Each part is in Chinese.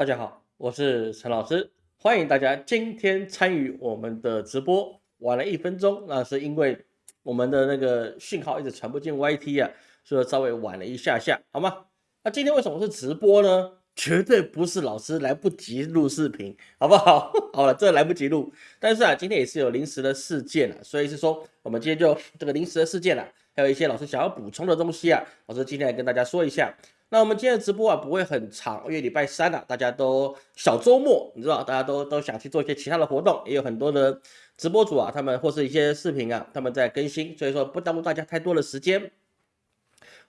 大家好，我是陈老师，欢迎大家今天参与我们的直播。晚了一分钟，那是因为我们的那个讯号一直传不进 YT 啊，所以稍微晚了一下下，好吗？那今天为什么是直播呢？绝对不是老师来不及录视频，好不好？好了，这来不及录，但是啊，今天也是有临时的事件啊，所以是说我们今天就这个临时的事件啊，还有一些老师想要补充的东西啊，老师今天来跟大家说一下。那我们今天的直播啊不会很长，因为礼拜三啊，大家都小周末，你知道，大家都都想去做一些其他的活动，也有很多的直播主啊，他们或是一些视频啊，他们在更新，所以说不耽误大家太多的时间。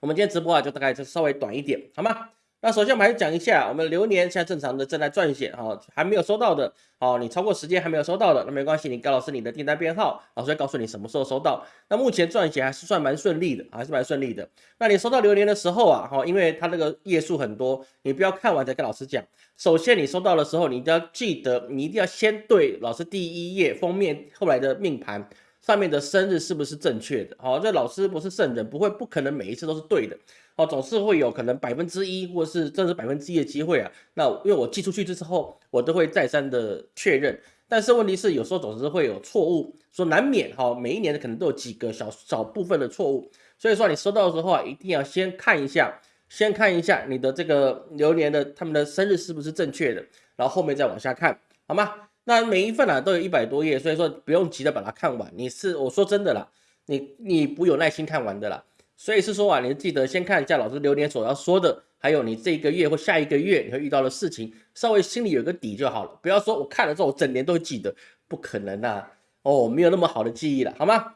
我们今天直播啊，就大概就稍微短一点，好吗？那首先我们还是讲一下，我们流年现在正常的正在撰写哈，还没有收到的，好，你超过时间还没有收到的，那没关系，你告老师你的订单编号，老师会告诉你什么时候收到。那目前撰写还是算蛮顺利的，还是蛮顺利的。那你收到流年的时候啊，哈，因为它那个页数很多，你不要看完再跟老师讲。首先你收到的时候，你一定要记得，你一定要先对老师第一页封面后来的命盘上面的生日是不是正确的？好，这老师不是圣人，不会不可能每一次都是对的。哦，总是会有可能百分之一，或是甚至百分之一的机会啊。那因为我寄出去之后，我都会再三的确认。但是问题是，有时候总是会有错误，说难免哈，每一年的可能都有几个小小部分的错误。所以说你收到的时候啊，一定要先看一下，先看一下你的这个流年的他们的生日是不是正确的，然后后面再往下看，好吗？那每一份啊都有一百多页，所以说不用急着把它看完。你是我说真的啦，你你不有耐心看完的啦。所以是说啊，你记得先看一下老师留言所要说的，还有你这个月或下一个月你会遇到的事情，稍微心里有个底就好了。不要说我看了之后我整年都会记得，不可能啊！哦，没有那么好的记忆了，好吗？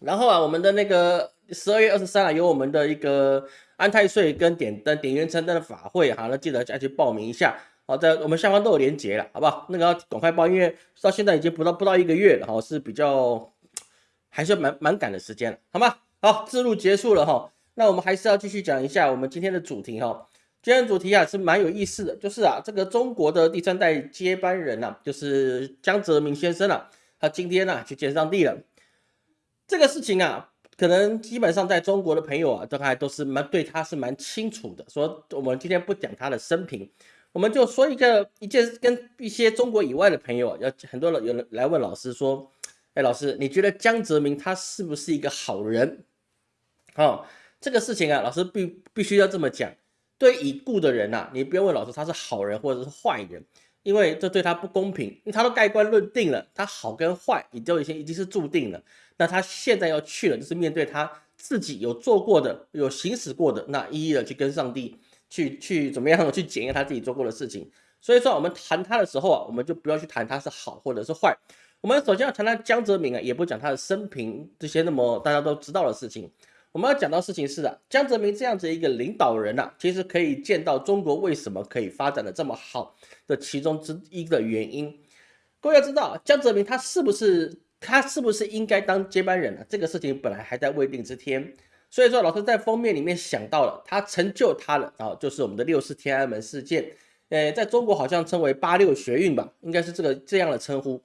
然后啊，我们的那个十二月二十三啊，有我们的一个安太岁跟点灯点元成灯的法会，好，那记得再去报名一下。好，在我们下方都有连结了，好不好？那个要赶快报，因为到现在已经不到不到一个月了，哈，是比较还是蛮蛮赶的时间了，好吗？好，自录结束了哈，那我们还是要继续讲一下我们今天的主题哈。今天的主题啊是蛮有意思的，就是啊这个中国的第三代接班人呐，就是江泽民先生啊，他今天呢去见上帝了。这个事情啊，可能基本上在中国的朋友啊，都还都是蛮对他是蛮清楚的。说我们今天不讲他的生平，我们就说一个一件跟一些中国以外的朋友啊，要很多人有人来问老师说，哎，老师你觉得江泽民他是不是一个好人？哦，这个事情啊，老师必必须要这么讲。对已故的人呐，你不用问老师他是好人或者是坏人，因为这对他不公平。因为他都盖棺论定了，他好跟坏，你都已经已经是注定了。那他现在要去了，就是面对他自己有做过的、有行使过的，那一一的去跟上帝去去怎么样去检验他自己做过的事情。所以说，我们谈他的时候啊，我们就不要去谈他是好或者是坏。我们首先要谈谈江泽民啊，也不讲他的生平这些那么大家都知道的事情。我们要讲到事情是的，江泽民这样子一个领导人呐，其实可以见到中国为什么可以发展的这么好的其中之一的原因。各位要知道，江泽民他是不是他是不是应该当接班人呢？这个事情本来还在未定之天。所以说，老师在封面里面想到了，他成就他了啊，就是我们的六四天安门事件。呃，在中国好像称为八六学运吧，应该是这个这样的称呼。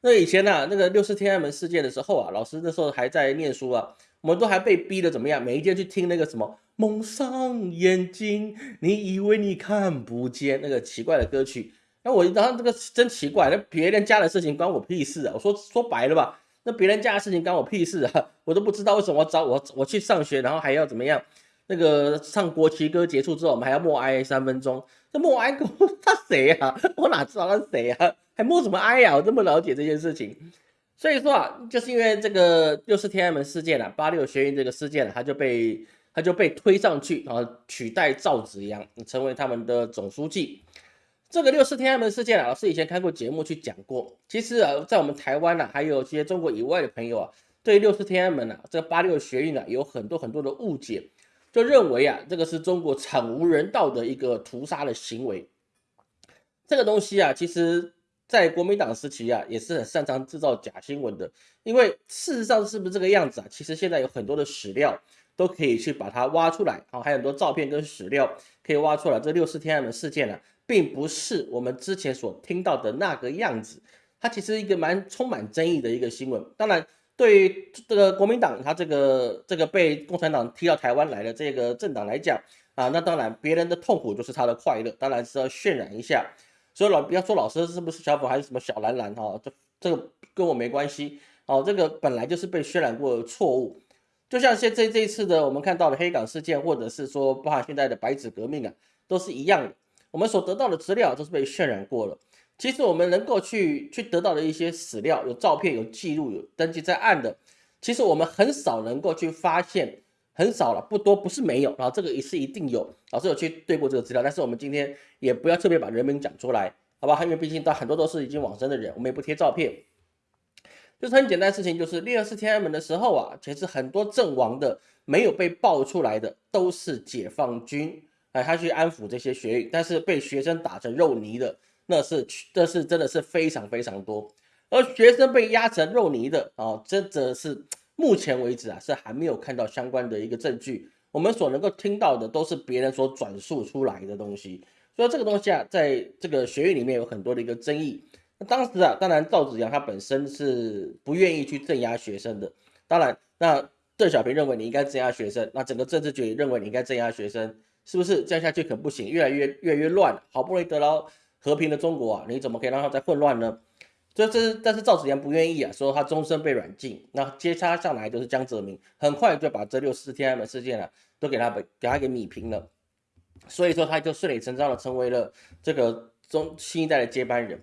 那以前呢，那个六四天安门事件的时候啊，老师那时候还在念书啊。我们都还被逼的怎么样？每一天去听那个什么蒙上眼睛，你以为你看不见那个奇怪的歌曲？那我然后这个真奇怪，那别人家的事情关我屁事啊！我说 说白了吧，那别人家的事情关我屁事啊！我都不知道为什么找我我去上学，然后还要怎么样？那个唱国旗歌结束之后，我们还要默哀三分钟。这默哀歌 他谁呀？我哪知道他谁呀？还默什么哀呀？我这么了解这件事情。所以说啊，就是因为这个六四天安门事件了，八六学运这个事件了，他就被他就被推上去，然后取代赵紫阳成为他们的总书记。这个六四天安门事件啊，老师以前开过节目去讲过。其实啊，在我们台湾呢，还有一些中国以外的朋友啊，对六四天安门啊，这个八六学运啊，有很多很多的误解，就认为啊，这个是中国惨无人道的一个屠杀的行为。这个东西啊，其实。在国民党时期啊，也是很擅长制造假新闻的。因为事实上是不是这个样子啊？其实现在有很多的史料都可以去把它挖出来，好，还有很多照片跟史料可以挖出来。这六四天安门事件呢，并不是我们之前所听到的那个样子，它其实一个蛮充满争议的一个新闻。当然，对于这个国民党他这个这个被共产党踢到台湾来的这个政党来讲啊，那当然别人的痛苦就是他的快乐，当然是要渲染一下。所以老不要说老师是不是小粉还是什么小蓝蓝哈，这这个跟我没关系哦，这个本来就是被渲染过的错误。就像现这这一次的我们看到的黑港事件，或者是说包含现在的白纸革命啊，都是一样的。我们所得到的资料都是被渲染过了。其实我们能够去去得到的一些史料，有照片、有记录、有登记在案的，其实我们很少能够去发现，很少了，不多，不是没有。然后这个也是一定有，老师有去对过这个资料，但是我们今天也不要特别把人名讲出来，好吧？因为毕竟到很多都是已经往生的人，我们也不贴照片。就是很简单的事情，就是六二四天安门的时候啊，其实很多阵亡的没有被爆出来的都是解放军，哎，他去安抚这些学员，但是被学生打成肉泥的，那是这是真的是非常非常多，而学生被压成肉泥的啊，真的是目前为止啊是还没有看到相关的一个证据，我们所能够听到的都是别人所转述出来的东西，所以这个东西啊，在这个学院里面有很多的一个争议。那当时啊，当然赵子阳他本身是不愿意去镇压学生的。当然，那邓小平认为你应该镇压学生，那整个政治局认为你应该镇压学生，是不是这样下去可不行？越来越越来越乱，好不容易得到和平的中国啊，你怎么可以让它再混乱呢？这这但是赵子阳不愿意啊，说他终身被软禁。那接他上来就是江泽民，很快就把这六四天安门事件啊都给他给给他给米平了。所以说他就顺理成章的成为了这个中新一代的接班人。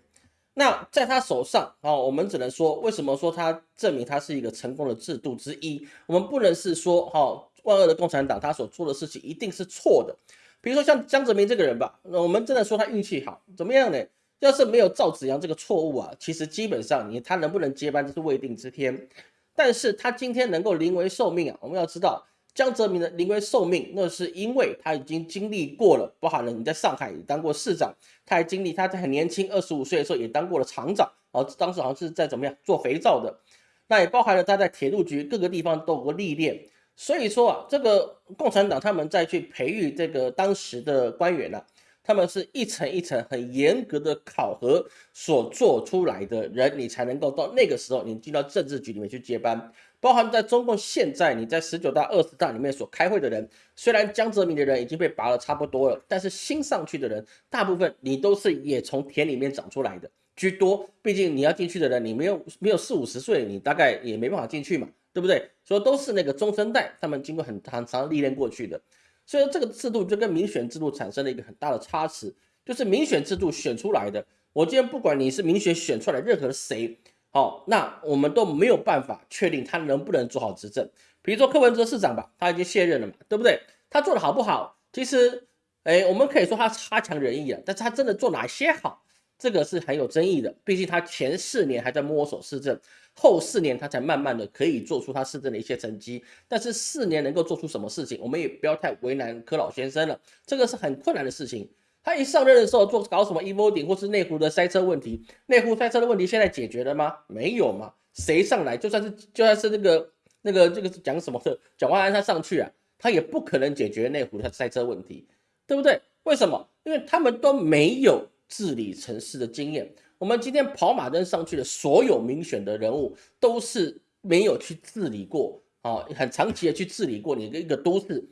那在他手上啊，我们只能说，为什么说他证明他是一个成功的制度之一？我们不能是说哈，万恶的共产党他所做的事情一定是错的。比如说像江泽民这个人吧，那我们真的说他运气好，怎么样呢？要是没有赵子阳这个错误啊，其实基本上你他能不能接班这是未定之天。但是他今天能够临危受命啊，我们要知道。江泽民的临危受命，那是因为他已经经历过了，包含了你在上海也当过市长，他还经历他在很年轻二十五岁的时候也当过了厂长，哦，当时好像是在怎么样做肥皂的，那也包含了他在铁路局各个地方都有过历练，所以说啊，这个共产党他们再去培育这个当时的官员呢，他们是一层一层很严格的考核所做出来的人，你才能够到那个时候你进到政治局里面去接班。包含在中共现在，你在十九大、二十大里面所开会的人，虽然江泽民的人已经被拔了差不多了，但是新上去的人，大部分你都是也从田里面长出来的居多。毕竟你要进去的人，你没有没有四五十岁，你大概也没办法进去嘛，对不对？所以都是那个中生代，他们经过很长长历练过去的。所以这个制度就跟民选制度产生了一个很大的差池，就是民选制度选出来的，我今天不管你是民选选出来任何谁。好，那我们都没有办法确定他能不能做好执政。比如说柯文哲市长吧，他已经卸任了嘛，对不对？他做的好不好？其实，哎，我们可以说他差强人意啊，但是他真的做哪些好，这个是很有争议的。毕竟他前四年还在摸索市政，后四年他才慢慢的可以做出他市政的一些成绩。但是四年能够做出什么事情，我们也不要太为难柯老先生了，这个是很困难的事情。他一上任的时候做搞什么 e v o d i n g 或是内湖的塞车问题，内湖塞车的问题现在解决了吗？没有嘛？谁上来就算是就算是那个那个这个讲什么的蒋万安他上去啊，他也不可能解决内湖的塞车问题，对不对？为什么？因为他们都没有治理城市的经验。我们今天跑马灯上去的所有民选的人物，都是没有去治理过啊，很长期的去治理过你的一个都市。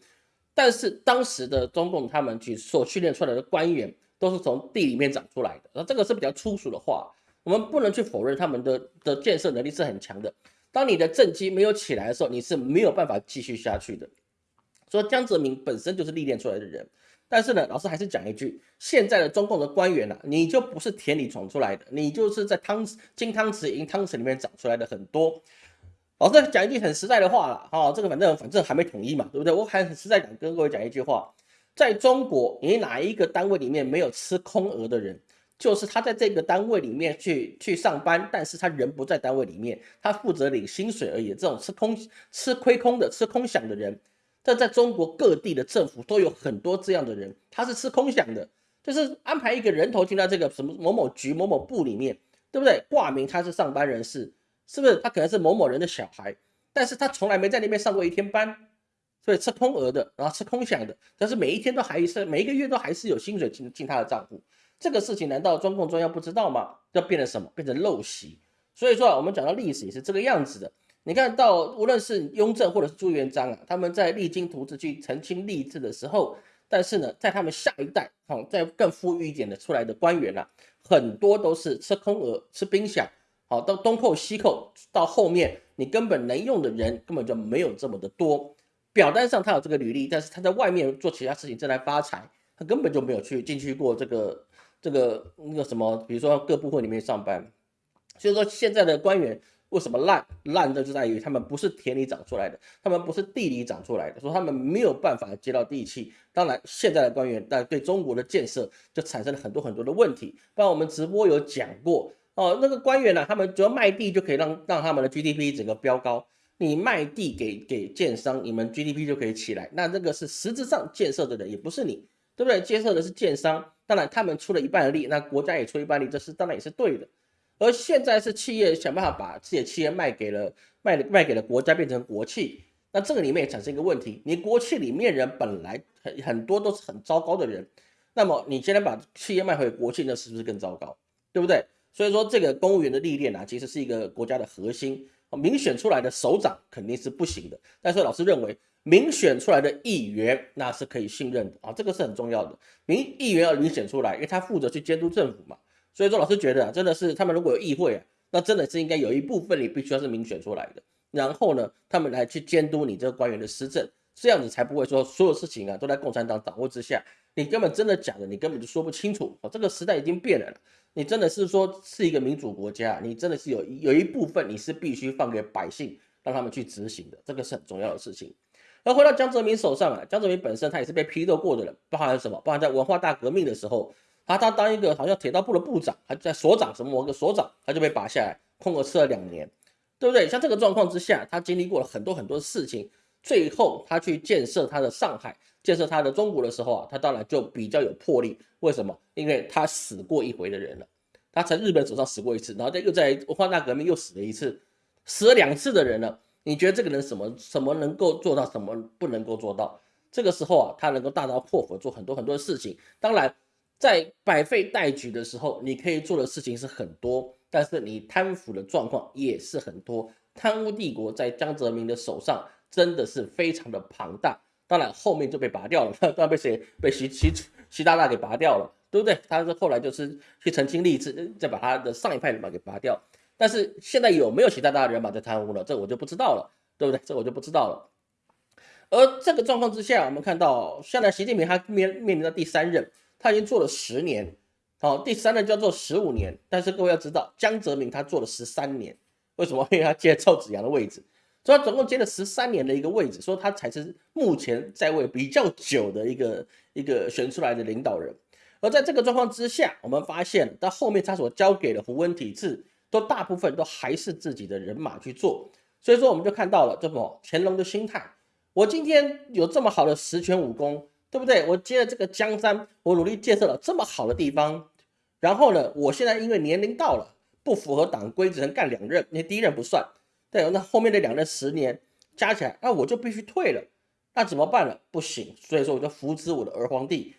但是当时的中共他们去所训练出来的官员都是从地里面长出来的，那这个是比较粗俗的话，我们不能去否认他们的的建设能力是很强的。当你的政绩没有起来的时候，你是没有办法继续下去的。说江泽民本身就是历练出来的人，但是呢，老师还是讲一句，现在的中共的官员呢，你就不是田里闯出来的，你就是在汤金汤匙银汤匙里面长出来的很多。老师讲一句很实在的话了，哈，这个反正反正还没统一嘛，对不对？我还很实在讲跟各位讲一句话，在中国，你哪一个单位里面没有吃空额的人，就是他在这个单位里面去去上班，但是他人不在单位里面，他负责领薪水而已。这种吃空吃亏空的、吃空饷的人，这在中国各地的政府都有很多这样的人，他是吃空饷的，就是安排一个人头进到这个什么某某局、某某部里面，对不对？挂名他是上班人士。是不是他可能是某某人的小孩，但是他从来没在那边上过一天班，所以吃空额的，然后吃空饷的，但是每一天都还是每一个月都还是有薪水进进他的账户，这个事情难道中共中央不知道吗？要变成什么？变成陋习。所以说啊，我们讲到历史也是这个样子的。你看到无论是雍正或者是朱元璋啊，他们在励精图治去澄清吏治的时候，但是呢，在他们下一代，好，在更富裕一点的出来的官员啊，很多都是吃空额、吃冰饷，好，到东扣西扣，到后面你根本能用的人根本就没有这么的多。表单上他有这个履历，但是他在外面做其他事情正在发财，他根本就没有去进去过这个这个那个什么，比如说各部会里面上班。所以说现在的官员。为什么烂烂的就在于他们不是田里长出来的，他们不是地里长出来的，说他们没有办法接到地气。当然，现在的官员但对中国的建设就产生了很多很多的问题。不然我们直播有讲过哦，那个官员呢，他们只要卖地就可以让让他们的 GDP 整个飙高。你卖地给给建商，你们 GDP 就可以起来。那这个是实质上建设的人，也不是你，对不对？建设的是建商，当然他们出了一半的力，那国家也出一半力，这是当然也是对的。而现在是企业想办法把自己的企业卖给了卖卖给了国家，变成国企。那这个里面也产生一个问题：你国企里面人本来很很多都是很糟糕的人，那么你现在把企业卖回国企，那是不是更糟糕？对不对？所以说这个公务员的历练啊，其实是一个国家的核心。民选出来的首长肯定是不行的，但是老师认为民选出来的议员那是可以信任的啊，这个是很重要的。民议员要民选出来，因为他负责去监督政府嘛。所以说，老师觉得啊，真的是他们如果有议会啊，那真的是应该有一部分你必须要是民选出来的，然后呢，他们来去监督你这个官员的施政，这样子才不会说所有事情啊都在共产党掌握之下，你根本真的假的，你根本就说不清楚哦。这个时代已经变了，你真的是说是一个民主国家，你真的是有有一部分你是必须放给百姓，让他们去执行的，这个是很重要的事情。而回到江泽民手上啊，江泽民本身他也是被批斗过的人，包含什么？包含在文化大革命的时候。他他当一个好像铁道部的部长，还在所长什么某个所长，他就被拔下来，空了吃了两年，对不对？像这个状况之下，他经历过了很多很多事情，最后他去建设他的上海，建设他的中国的时候啊，他当然就比较有魄力。为什么？因为他死过一回的人了，他在日本手上死过一次，然后再又在文化大革命又死了一次，死了两次的人了。你觉得这个人什么什么能够做到，什么不能够做到？这个时候啊，他能够大刀阔斧做很多很多的事情，当然。在百废待举的时候，你可以做的事情是很多，但是你贪腐的状况也是很多。贪污帝国在江泽民的手上真的是非常的庞大。当然后面就被拔掉了，当然被谁被习习习大大给拔掉了，对不对？他是后来就是去澄清吏治，再把他的上一派人马给拔掉。但是现在有没有习大大的人马在贪污了？这我就不知道了，对不对？这我就不知道了。而这个状况之下，我们看到现在习近平他面面临到第三任。他已经做了十年，好，第三任叫做十五年。但是各位要知道，江泽民他做了十三年，为什么？因为他接赵子阳的位置，所以他总共接了十三年的一个位置，所以他才是目前在位比较久的一个一个选出来的领导人。而在这个状况之下，我们发现到后面他所交给的胡温体制，都大部分都还是自己的人马去做。所以说，我们就看到了这么乾隆的心态：我今天有这么好的十全武功。对不对？我接了这个江山，我努力建设了这么好的地方，然后呢，我现在因为年龄到了，不符合党规，只能干两任，那第一任不算，对，那后面的两任十年加起来，那我就必须退了，那怎么办呢？不行，所以说我就扶植我的儿皇帝，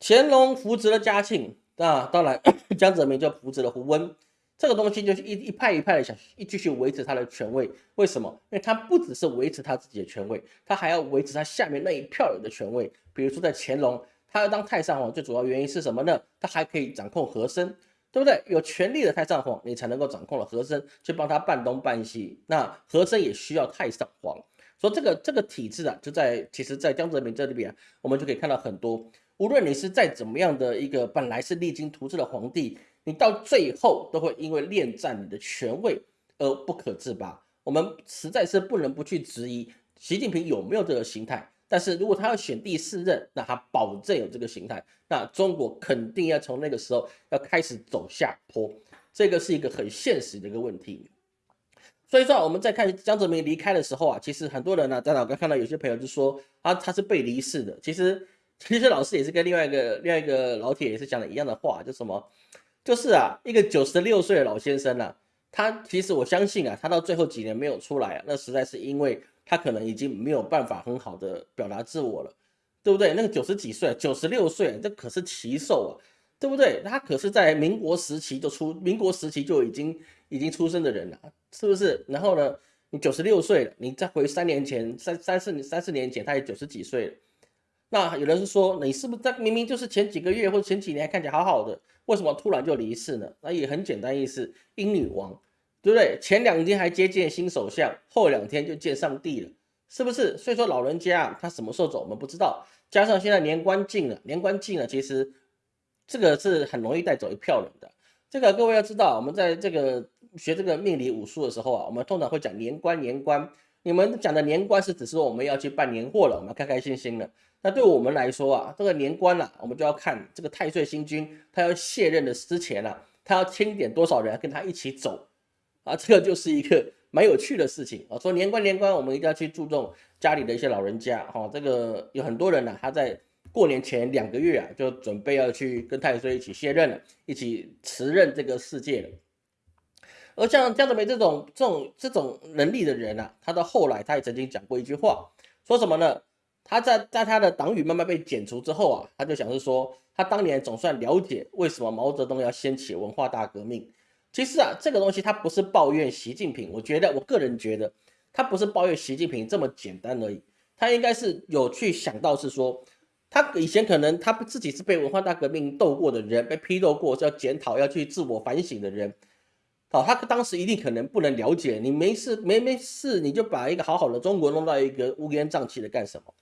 乾隆扶植了嘉庆，啊，当然 江泽民就扶植了胡温。这个东西就是一一派一派的想一继续维持他的权位，为什么？因为他不只是维持他自己的权位，他还要维持他下面那一票人的权位。比如说在乾隆，他要当太上皇，最主要原因是什么呢？他还可以掌控和珅，对不对？有权力的太上皇，你才能够掌控了和珅，去帮他办东办西。那和珅也需要太上皇，所以这个这个体制啊，就在其实，在江泽民这里边，我们就可以看到很多。无论你是再怎么样的一个本来是励精图治的皇帝。你到最后都会因为恋战你的权位而不可自拔。我们实在是不能不去质疑习近平有没有这个心态。但是如果他要选第四任，那他保证有这个心态，那中国肯定要从那个时候要开始走下坡。这个是一个很现实的一个问题。所以说，我们在看江泽民离开的时候啊，其实很多人呢，在老哥看到有些朋友就说啊，他是被离世的。其实，其实老师也是跟另外一个另外一个老铁也是讲了一样的话，就什么。就是啊，一个九十六岁的老先生啊，他其实我相信啊，他到最后几年没有出来啊，那实在是因为他可能已经没有办法很好的表达自我了，对不对？那个九十几岁、九十六岁，这可是奇寿啊，对不对？他可是在民国时期就出，民国时期就已经已经出生的人了，是不是？然后呢，你九十六岁了，你再回三年前、三三四三四年前，他也九十几岁了。那有人是说，你是不是在明明就是前几个月或者前几年看起来好好的，为什么突然就离世呢？那也很简单意思，英女王，对不对？前两天还接见新首相，后两天就见上帝了，是不是？所以说老人家他什么时候走我们不知道，加上现在年关近了，年关近了，其实这个是很容易带走一票人的。这个各位要知道，我们在这个学这个命理武术的时候啊，我们通常会讲年关年关。你们讲的年关是只是说我们要去办年货了，我们开开心心了。那对我们来说啊，这个年关了，我们就要看这个太岁星君他要卸任的之前啊，他要清点多少人跟他一起走啊，这个就是一个蛮有趣的事情啊。说年关年关，我们一定要去注重家里的一些老人家哈。这个有很多人呢，他在过年前两个月啊，就准备要去跟太岁一起卸任了，一起辞任这个世界了。而像江泽民这种这种这种能力的人啊，他到后来他也曾经讲过一句话，说什么呢？他在在他的党羽慢慢被剪除之后啊，他就想是说，他当年总算了解为什么毛泽东要掀起文化大革命。其实啊，这个东西他不是抱怨习近平，我觉得我个人觉得他不是抱怨习近平这么简单而已，他应该是有去想到是说，他以前可能他自己是被文化大革命斗过的人，被批斗过，是要检讨要去自我反省的人。好，他当时一定可能不能了解你没事没没事，你就把一个好好的中国弄到一个乌烟瘴气的干什么？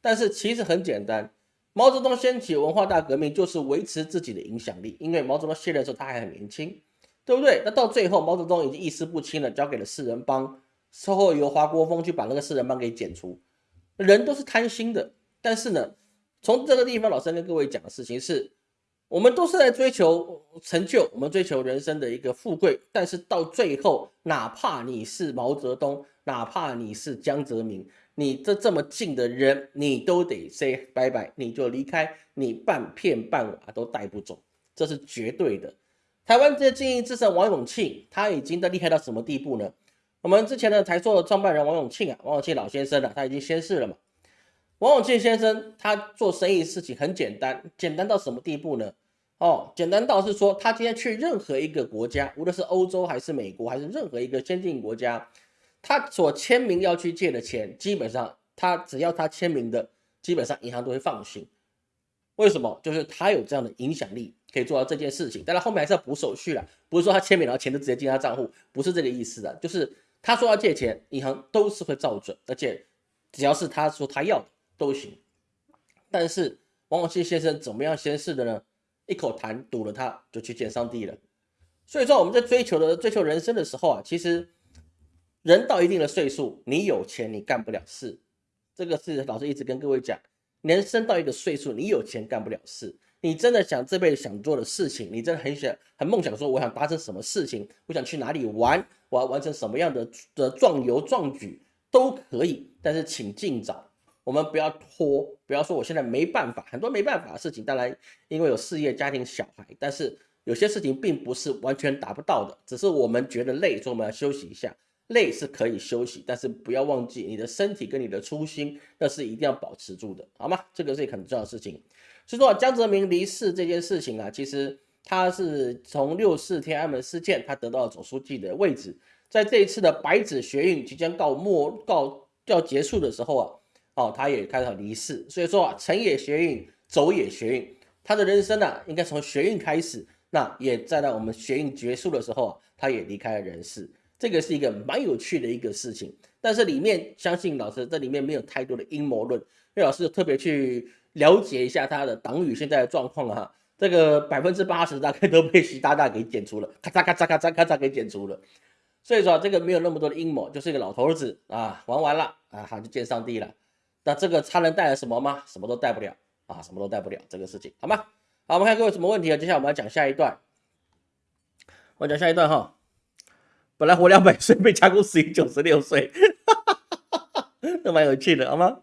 但是其实很简单，毛泽东掀起文化大革命就是维持自己的影响力，因为毛泽东卸任的时候他还很年轻，对不对？那到最后毛泽东已经意识不清了，交给了四人帮，之后由华国锋去把那个四人帮给剪除。人都是贪心的，但是呢，从这个地方，老师跟各位讲的事情是。我们都是在追求成就，我们追求人生的一个富贵，但是到最后，哪怕你是毛泽东，哪怕你是江泽民，你这这么近的人，你都得 say 拜拜，你就离开，你半片半瓦都带不走，这是绝对的。台湾这经营之神王永庆，他已经的厉害到什么地步呢？我们之前的台塑创办人王永庆啊，王永庆老先生啊，他已经仙逝了嘛。王永庆先生他做生意事情很简单，简单到什么地步呢？哦，简单到是说，他今天去任何一个国家，无论是欧洲还是美国，还是任何一个先进国家，他所签名要去借的钱，基本上他只要他签名的，基本上银行都会放心。为什么？就是他有这样的影响力，可以做到这件事情。当然后面还是要补手续了，不是说他签名然后钱就直接进他账户，不是这个意思的。就是他说要借钱，银行都是会照准，而且只要是他说他要的。都行，但是王永庆先生怎么样先逝的呢？一口痰堵了他，就去见上帝了。所以说我们在追求的追求人生的时候啊，其实人到一定的岁数，你有钱你干不了事，这个是老师一直跟各位讲，人生到一个岁数，你有钱干不了事。你真的想这辈子想做的事情，你真的很想很梦想说，我想达成什么事情，我想去哪里玩，我要完成什么样的的壮游壮举都可以，但是请尽早。我们不要拖，不要说我现在没办法，很多没办法的事情，当然因为有事业、家庭、小孩，但是有些事情并不是完全达不到的，只是我们觉得累，所以我们要休息一下。累是可以休息，但是不要忘记你的身体跟你的初心，那是一定要保持住的，好吗？这个是很重要的事情。所以说江泽民离世这件事情啊，其实他是从六四天安门事件，他得到了总书记的位置，在这一次的白纸学运即将告末告要结束的时候啊。哦，他也开始离世，所以说啊，成也学运，走也学运，他的人生呢，应该从学运开始，那也在到我们学运结束的时候啊，他也离开了人世，这个是一个蛮有趣的一个事情。但是里面相信老师这里面没有太多的阴谋论，因为老师特别去了解一下他的党羽现在的状况哈，这个百分之八十大概都被习大大给剪除了，咔嚓咔嚓咔嚓咔嚓给剪除了，所以说这个没有那么多的阴谋，就是一个老头子啊，玩完了啊，他就见上帝了。那这个他能带来什么吗？什么都带不了啊，什么都带不了这个事情，好吗？好，我们看各位什么问题啊？接下来我们要讲下一段，我讲下一段哈。本来活两百岁，被加工死于九十六岁，都蛮有趣的，好吗？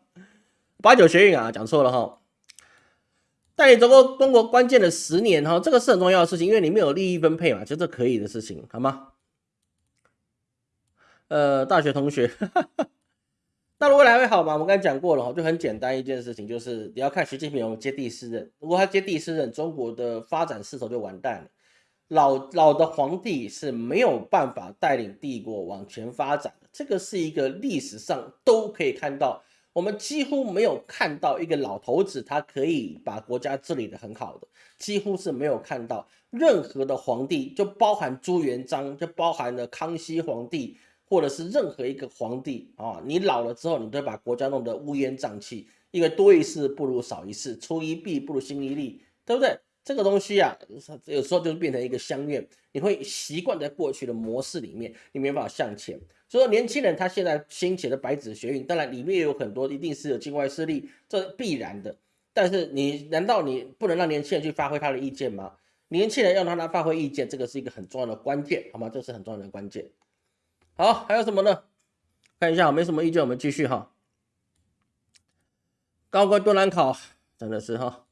八九学运啊，讲错了哈。带领中国中国关键的十年哈，这个是很重要的事情，因为里面有利益分配嘛，就这可以的事情，好吗？呃，大学同学。那未来会好吗？我们刚才讲过了哈，就很简单一件事情，就是你要看习近平接第四任，如果他接第四任，中国的发展势头就完蛋了。老老的皇帝是没有办法带领帝国往前发展的，这个是一个历史上都可以看到，我们几乎没有看到一个老头子他可以把国家治理的很好的，几乎是没有看到任何的皇帝，就包含朱元璋，就包含了康熙皇帝，或者是任何一个皇帝啊，你老了之后，你都把国家弄得乌烟瘴气，因为多一事不如少一事，出一弊不如兴一利，对不对？这个东西啊，有时候就变成一个相怨，你会习惯在过去的模式里面，你没办法向前。所以说，年轻人他现在兴起的白纸学运，当然里面也有很多一定是有境外势力，这必然的。但是你难道你不能让年轻人去发挥他的意见吗？年轻人要让他发挥意见，这个是一个很重要的关键，好吗？这是很重要的关键。好，还有什么呢？看一下，没什么意见，我们继续哈。高官多难考，真的是哈。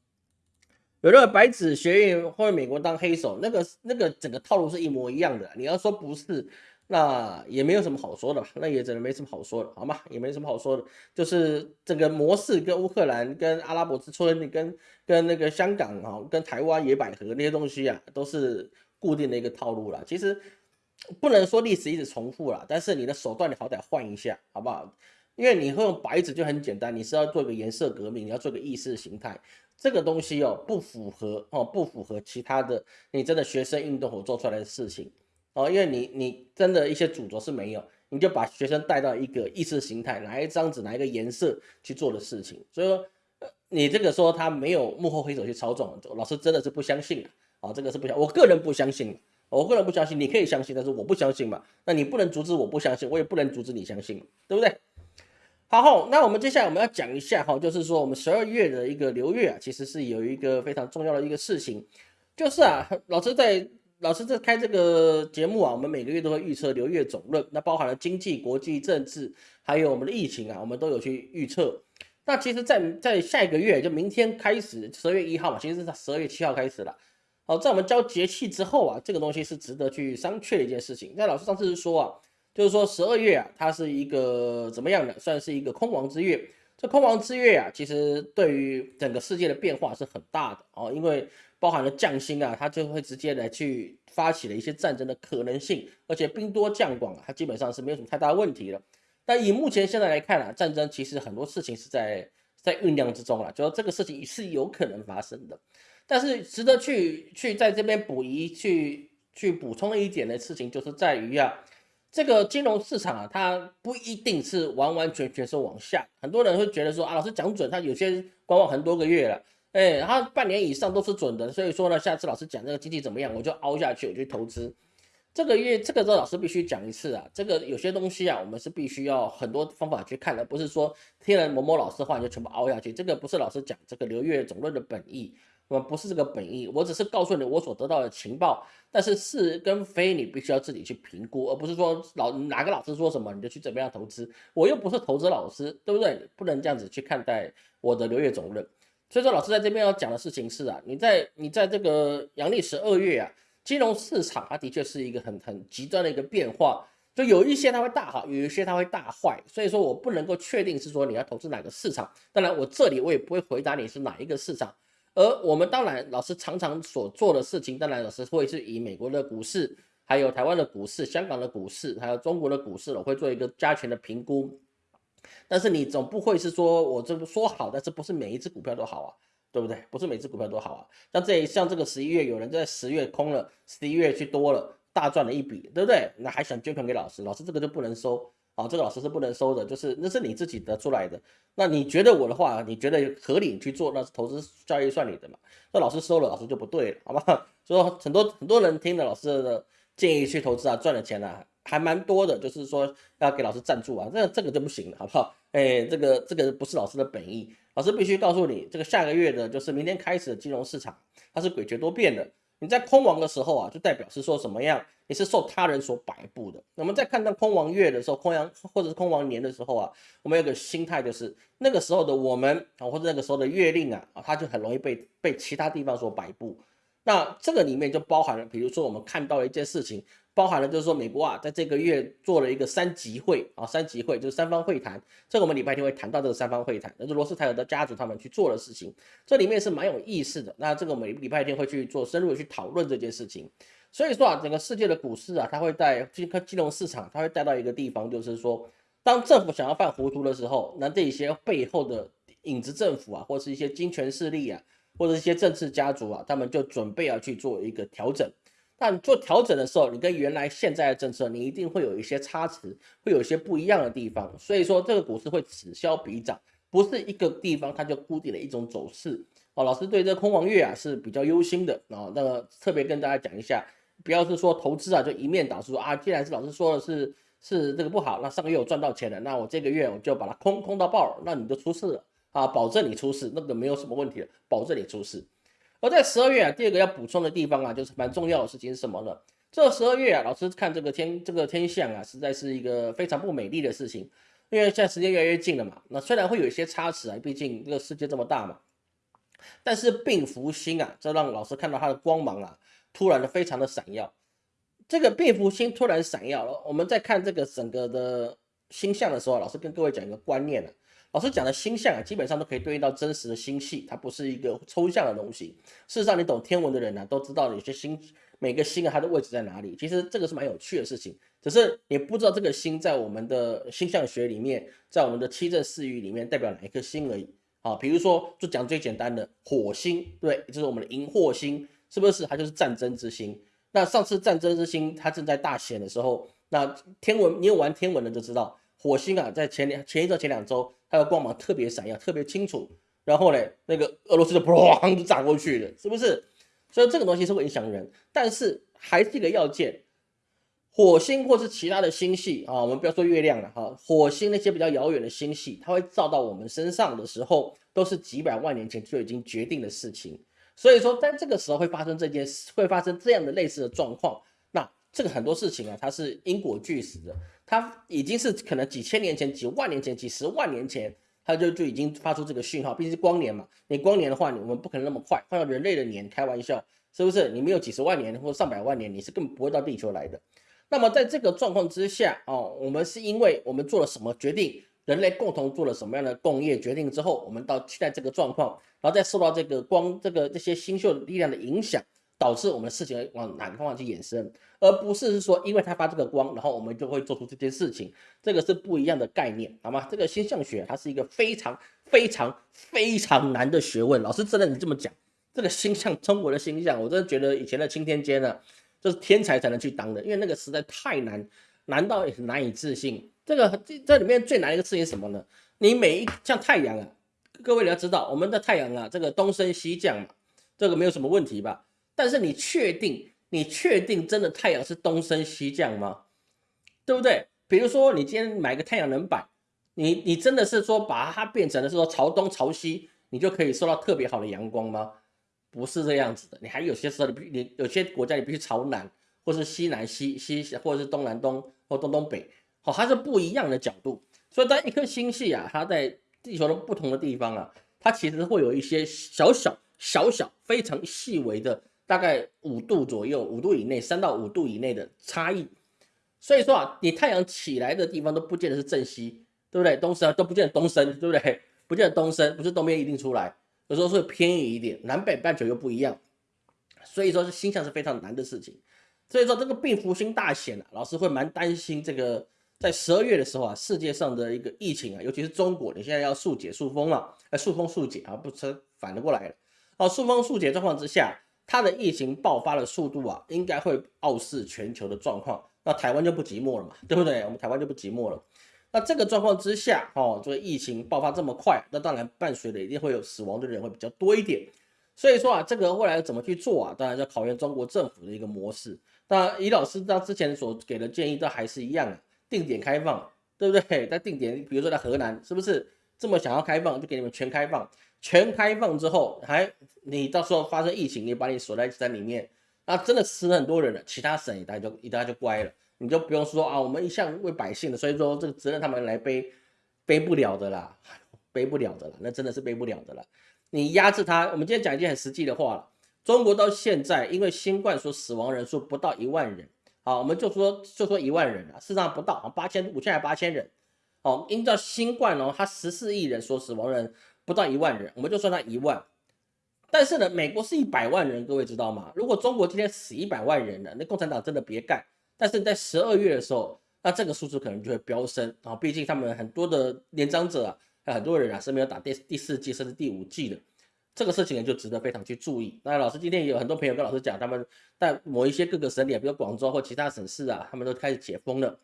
有那个白纸学院或者美国当黑手，那个那个整个套路是一模一样的。你要说不是，那也没有什么好说的，那也真的没什么好说的，好吗？也没什么好说的，就是整个模式跟乌克兰、跟阿拉伯之春、跟跟那个香港啊、跟台湾野百合那些东西啊，都是固定的一个套路了。其实不能说历史一直重复了，但是你的手段你好歹换一下，好不好？因为你会用白纸就很简单，你是要做一个颜色革命，你要做个意识形态。这个东西哦，不符合哦，不符合其他的你真的学生运动所做出来的事情。哦，因为你你真的一些主轴是没有，你就把学生带到一个意识形态，拿一张纸，拿一个颜色去做的事情，所以说你这个说他没有幕后黑手去操纵，老师真的是不相信啊，这个是不相，我个人不相信，我个人不相信，你可以相信，但是我不相信嘛，那你不能阻止我不相信，我也不能阻止你相信，对不对？好，那我们接下来我们要讲一下哈，就是说我们十二月的一个流月啊，其实是有一个非常重要的一个事情，就是啊，老师在 老师在开这个节目啊，我们每个月都会预测流月总论，那包含了经济、国际政治，还有我们的疫情啊，我们都有去预测。那其实，在在下一个月，就明天开始，十二月一号嘛，其实是在十二月七号开始了。好，在我们交节气之后啊，这个东西是值得去商榷的一件事情。那老师上次是说啊。就是说十二月啊，它是一个怎么样的？算是一个空亡之月。这空亡之月啊，其实对于整个世界的变化是很大的哦，因为包含了将星啊，它就会直接来去发起了一些战争的可能性，而且兵多将广，它基本上是没有什么太大问题的。但以目前现在来看啊，战争其实很多事情是在在酝酿之中了，就说这个事情是有可能发生的。但是值得去去在这边补一去去补充一点的事情，就是在于啊。这个金融市场啊，它不一定是完完全全是往下。很多人会觉得说啊，老师讲准，他有些观望很多个月了，哎，他半年以上都是准的。所以说呢，下次老师讲这个经济怎么样，我就凹下去，我去投资。这个月这个周老师必须讲一次啊，这个有些东西啊，我们是必须要很多方法去看的，不是说听了某某老师话就全部凹下去。这个不是老师讲这个流月总论的本意。我不是这个本意，我只是告诉你我所得到的情报，但是是跟非你必须要自己去评估，而不是说老哪个老师说什么你就去怎么样投资，我又不是投资老师，对不对？不能这样子去看待我的流月总论。所以说老师在这边要讲的事情是啊，你在你在这个阳历十二月啊，金融市场它的确是一个很很极端的一个变化，就有一些它会大好，有一些它会大坏，所以说我不能够确定是说你要投资哪个市场。当然我这里我也不会回答你是哪一个市场。而我们当然，老师常常所做的事情，当然老师会是以美国的股市，还有台湾的股市、香港的股市，还有中国的股市，我会做一个加权的评估。但是你总不会是说我这个说好，但是不是每一只股票都好啊，对不对？不是每只股票都好啊。像这一像这个十一月，有人在十月空了，十一月去多了，大赚了一笔，对不对？那还想捐款给老师，老师这个就不能收。啊，这个老师是不能收的，就是那是你自己得出来的。那你觉得我的话，你觉得合理去做，那是投资交易算你的嘛？那老师收了，老师就不对了，好吧？所以说很多很多人听了老师的建议去投资啊，赚了钱啊，还蛮多的。就是说要给老师赞助啊，这这个就不行了，好不好？哎，这个这个不是老师的本意，老师必须告诉你，这个下个月的就是明天开始的金融市场，它是诡谲多变的。你在空亡的时候啊，就代表是说什么样？你是受他人所摆布的。我们在看到空亡月的时候，空阳或者是空亡年的时候啊，我们有个心态就是那个时候的我们啊，或者那个时候的月令啊，啊，它就很容易被被其他地方所摆布。那这个里面就包含了，比如说我们看到一件事情，包含了就是说美国啊，在这个月做了一个三级会啊，三级会就是三方会谈，这个我们礼拜天会谈到这个三方会谈，那是罗斯泰尔的家族他们去做的事情，这里面是蛮有意思的。那这个我们礼拜天会去做深入的去讨论这件事情。所以说啊，整个世界的股市啊，它会在金科金融市场，它会带到一个地方，就是说，当政府想要犯糊涂的时候，那这些背后的影子政府啊，或是一些金权势力啊，或者一些政治家族啊，他们就准备要去做一个调整。但做调整的时候，你跟原来现在的政策，你一定会有一些差池，会有一些不一样的地方。所以说，这个股市会此消彼长，不是一个地方它就固定的一种走势。哦，老师对这空王月啊是比较忧心的啊。那个特别跟大家讲一下，不要是说投资啊就一面倒，说啊，既然是老师说的是是这个不好，那上个月我赚到钱了，那我这个月我就把它空空到爆了，那你就出事了啊，保证你出事，那个没有什么问题的，保证你出事。而在十二月啊，第二个要补充的地方啊，就是蛮重要的事情是什么呢？这十二月啊，老师看这个天这个天象啊，实在是一个非常不美丽的事情。因为现在时间越来越近了嘛，那虽然会有一些差池啊，毕竟这个世界这么大嘛，但是病福星啊，这让老师看到它的光芒啊，突然的非常的闪耀。这个病福星突然闪耀了，我们在看这个整个的星象的时候，老师跟各位讲一个观念啊。老师讲的星象啊，基本上都可以对应到真实的星系，它不是一个抽象的东西。事实上，你懂天文的人呢，都知道有些星每个星啊，它的位置在哪里。其实这个是蛮有趣的事情，只是你不知道这个星在我们的星象学里面，在我们的七正四域里面代表哪一颗星而已。啊，比如说就讲最简单的火星，对，就是我们的荧惑星，是不是？它就是战争之星。那上次战争之星它正在大显的时候，那天文你有玩天文的就知道。火星啊，在前两前一周、前两周，它的光芒特别闪耀，特别清楚。然后呢，那个俄罗斯就 砰就炸过去了，是不是？所以这个东西是会影响人，但是还是一个要件。火星或是其他的星系啊，我们不要说月亮了哈，火星那些比较遥远的星系，它会照到我们身上的时候，都是几百万年前就已经决定的事情。所以说，在这个时候会发生这件事，会发生这样的类似的状况。那这个很多事情啊，它是因果俱实的。它已经是可能几千年前、几万年前、几十万年前，它就就已经发出这个讯号。毕竟是光年嘛，你光年的话，我们不可能那么快。换到人类的年，开玩笑，是不是？你没有几十万年或上百万年，你是根本不会到地球来的。那么在这个状况之下，哦，我们是因为我们做了什么决定，人类共同做了什么样的工业决定之后，我们到现在这个状况，然后再受到这个光、这个这些星宿力量的影响。导致我们的事情往哪个方向去延伸，而不是是说因为它发这个光，然后我们就会做出这件事情，这个是不一样的概念，好吗？这个星象学它是一个非常非常非常难的学问。老师真的你这么讲，这个星象中国的星象，我真的觉得以前的青天监呢，就是天才才能去当的，因为那个实在太难，难到也难以置信。这个这这里面最难一个事情是什么呢？你每一像太阳啊，各位你要知道，我们的太阳啊，这个东升西降嘛，这个没有什么问题吧？但是你确定？你确定真的太阳是东升西降吗？对不对？比如说你今天买个太阳能板，你你真的是说把它变成了是说朝东朝西，你就可以收到特别好的阳光吗？不是这样子的。你还有些时候你你有些国家你必须朝南，或是西南西西，或者是东南东或东东北，好，它是不一样的角度。所以当一颗星系啊，它在地球的不同的地方啊，它其实会有一些小小小小非常细微的。大概五度左右，五度以内，三到五度以内的差异。所以说啊，你太阳起来的地方都不见得是正西，对不对？东升都不见得东升，对不对？不见得东升，不是东边一定出来，有时候会偏移一点。南北半球又不一样，所以说是星象是非常难的事情。所以说这个病福星大显啊，老师会蛮担心这个在十二月的时候啊，世界上的一个疫情啊，尤其是中国，你现在要速解速封了，哎，速封速解啊，不成反了过来了。哦，速封速解状况之下。它的疫情爆发的速度啊，应该会傲视全球的状况。那台湾就不寂寞了嘛，对不对？我们台湾就不寂寞了。那这个状况之下，哦，这个疫情爆发这么快，那当然伴随的一定会有死亡的人会比较多一点。所以说啊，这个未来怎么去做啊？当然要考验中国政府的一个模式。那李老师他之前所给的建议都还是一样啊，定点开放，对不对？在定点，比如说在河南，是不是这么想要开放，就给你们全开放。全开放之后，还你到时候发生疫情，你把你锁在山里面，那真的死很多人了。其他省一大就一大就乖了，你就不用说啊，我们一向为百姓的，所以说这个责任他们来背，背不了的啦，背不了的啦，那真的是背不了的啦。你压制他，我们今天讲一件很实际的话了。中国到现在因为新冠所死亡人数不到一万人，好，我们就说就说一万人啊，事实上不到，八千五千还八千人。哦，依照新冠哦，它十四亿人所死亡人不到一万人，我们就算他一万。但是呢，美国是一百万人，各位知道吗？如果中国今天死一百万人了，那共产党真的别干。但是在十二月的时候，那这个数字可能就会飙升啊，毕竟他们很多的年长者啊，很多人啊是没有打第第四季甚至第五季的，这个事情呢就值得非常去注意。那老师今天也有很多朋友跟老师讲，他们在某一些各个省里，比如广州或其他省市啊，他们都开始解封了。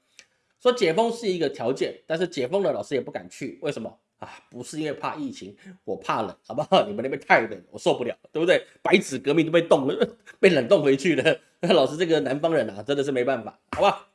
说解封是一个条件，但是解封了，老师也不敢去，为什么啊？不是因为怕疫情，我怕冷，好不好？你们那边太冷，我受不了，对不对？白纸革命都被冻了，被冷冻回去了。那 老师这个南方人啊，真的是没办法，好吧？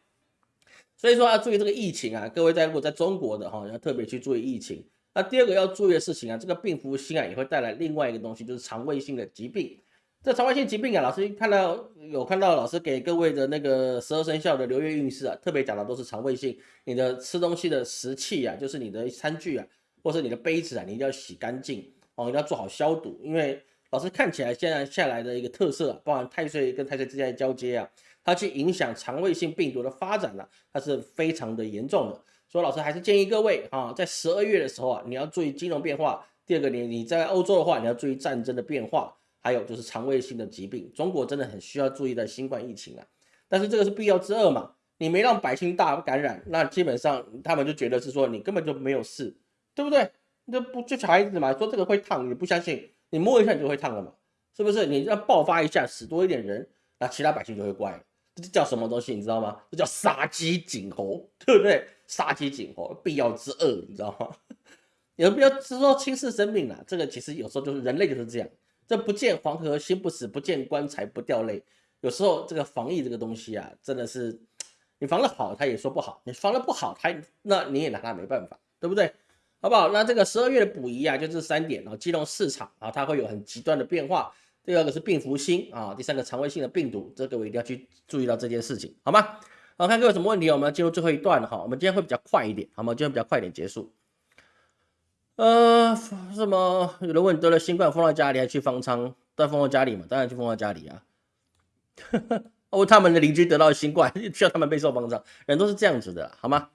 所以说要注意这个疫情啊，各位在如果在中国的哈，要特别去注意疫情。那第二个要注意的事情啊，这个病服性啊，也会带来另外一个东西，就是肠胃性的疾病。这肠胃性疾病啊，老师看到有看到老师给各位的那个十二生肖的流月运势啊，特别讲的都是肠胃性。你的吃东西的食器啊，就是你的餐具啊，或是你的杯子啊，你一定要洗干净哦，一定要做好消毒。因为老师看起来现在下来的一个特色啊，包含太岁跟太岁之间的交接啊，它去影响肠胃性病毒的发展呢，它是非常的严重的。所以老师还是建议各位啊，在十二月的时候啊，你要注意金融变化。第二个，你你在欧洲的话，你要注意战争的变化。还有就是肠胃性的疾病，中国真的很需要注意的新冠疫情啊。但是这个是必要之二嘛，你没让百姓大感染，那基本上他们就觉得是说你根本就没有事，对不对？那不就小孩子嘛，说这个会烫，你不相信，你摸一下你就会烫了嘛，是不是？你要爆发一下，死多一点人，那其他百姓就会怪。这叫什么东西？你知道吗？这叫杀鸡儆猴，对不对？杀鸡儆猴，必要之恶，你知道吗？有必要是说轻视生命啊？这个其实有时候就是人类就是这样。这不见黄河心不死，不见棺材不掉泪。有时候这个防疫这个东西啊，真的是你防的好，他也说不好；你防的不好，他那你也拿他没办法，对不对？好不好？那这个十二月的补遗啊，就这三点啊，金融市场啊，它会有很极端的变化。第二个是病福星啊，第三个肠胃性的病毒，这个我一定要去注意到这件事情，好吗？好，看各位有什么问题，我们要进入最后一段了哈。我们今天会比较快一点，好吗？今天比较快一点结束。呃，什么？有人问得了新冠封到家里还去方舱？在封到家里嘛？当然去封到家里啊。哦，他们的邻居得到新冠，需要他们备受方舱，人都是这样子的，好吗？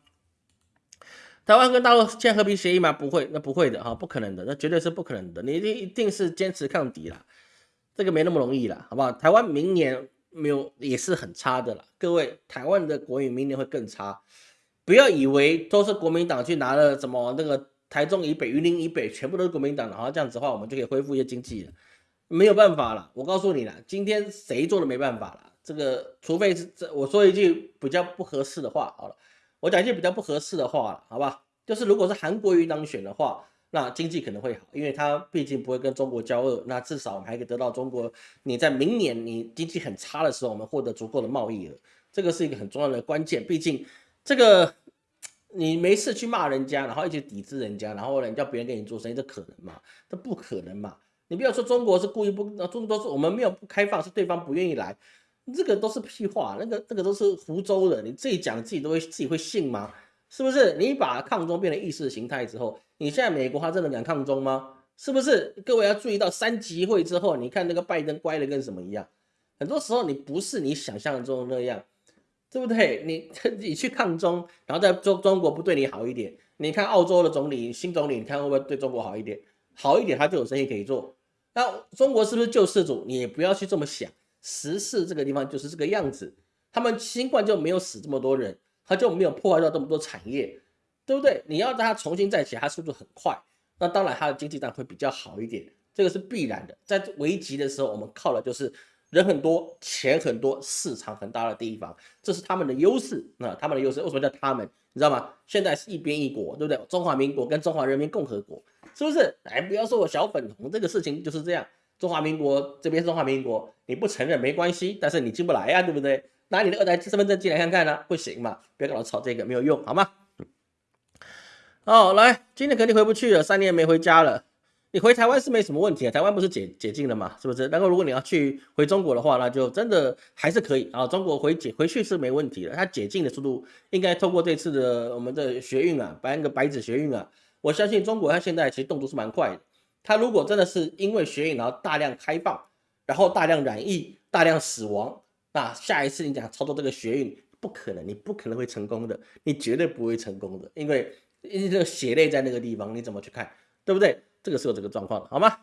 台湾跟大陆签和平协议吗？不会，那不会的哈，不可能的，那绝对是不可能的。你一定一定是坚持抗敌啦，这个没那么容易啦，好不好？台湾明年没有也是很差的啦，各位，台湾的国运明年会更差，不要以为都是国民党去拿了什么那个。台中以北、云林以北，全部都是国民党，然后这样子的话，我们就可以恢复一些经济了。没有办法了，我告诉你了，今天谁做的没办法了。这个，除非是这，我说一句比较不合适的话，好了，我讲一句比较不合适的话，好吧？就是如果是韩国瑜当选的话，那经济可能会好，因为他毕竟不会跟中国交恶，那至少我们还可以得到中国。你在明年你经济很差的时候，我们获得足够的贸易额，这个是一个很重要的关键。毕竟这个。你没事去骂人家，然后一直抵制人家，然后呢叫别人跟你做生意，这可能吗？这不可能嘛！你不要说中国是故意不，中国都是我们没有不开放，是对方不愿意来，这个都是屁话，那个那个都是湖州的，你自己讲自己都会自己会信吗？是不是？你把抗中变成意识形态之后，你现在美国他真的敢抗中吗？是不是？各位要注意到三级会之后，你看那个拜登乖的跟什么一样，很多时候你不是你想象中的那样。对不对？你 你去抗中，然后在中中国不对你好一点，你看澳洲的总理新总理，你看会不会对中国好一点？好一点，他就有生意可以做。那中国是不是救世主？你也不要去这么想，十四这个地方就是这个样子。他们新冠就没有死这么多人，他就没有破坏到这么多产业，对不对？你要让他重新再起，他速度很快，那当然他的经济上会比较好一点，这个是必然的。在危急的时候，我们靠的就是。人很多，钱很多，市场很大的地方，这是他们的优势。那他们的优势为什么叫他们？你知道吗？现在是一边一国，对不对？中华民国跟中华人民共和国，是不是？哎，不要说我小粉红，这个事情就是这样。中华民国这边是中华民国，你不承认没关系，但是你进不来呀，对不对？拿你的二代身份证进来看看呢？不行嘛，别跟我吵这个，没有用，好吗？哦，来，今天肯定回不去了，三年没回家了。你回台湾是没什么问题啊，台湾不是解解禁了嘛，是不是？然后如果你要去回中国的话，那就真的还是可以啊。中国回解回去是没问题的，它解禁的速度应该通过这次的我们的学运啊，办个白纸学运啊，我相信中国它现在其实动作是蛮快的。它如果真的是因为学运然后大量开放，然后大量染疫、大量死亡，那下一次你讲操作这个学运，不可能，你不可能会成功的，你绝对不会成功的，因为因为这个血泪在那个地方，你怎么去看，对不对？这个是有这个状况，好吗？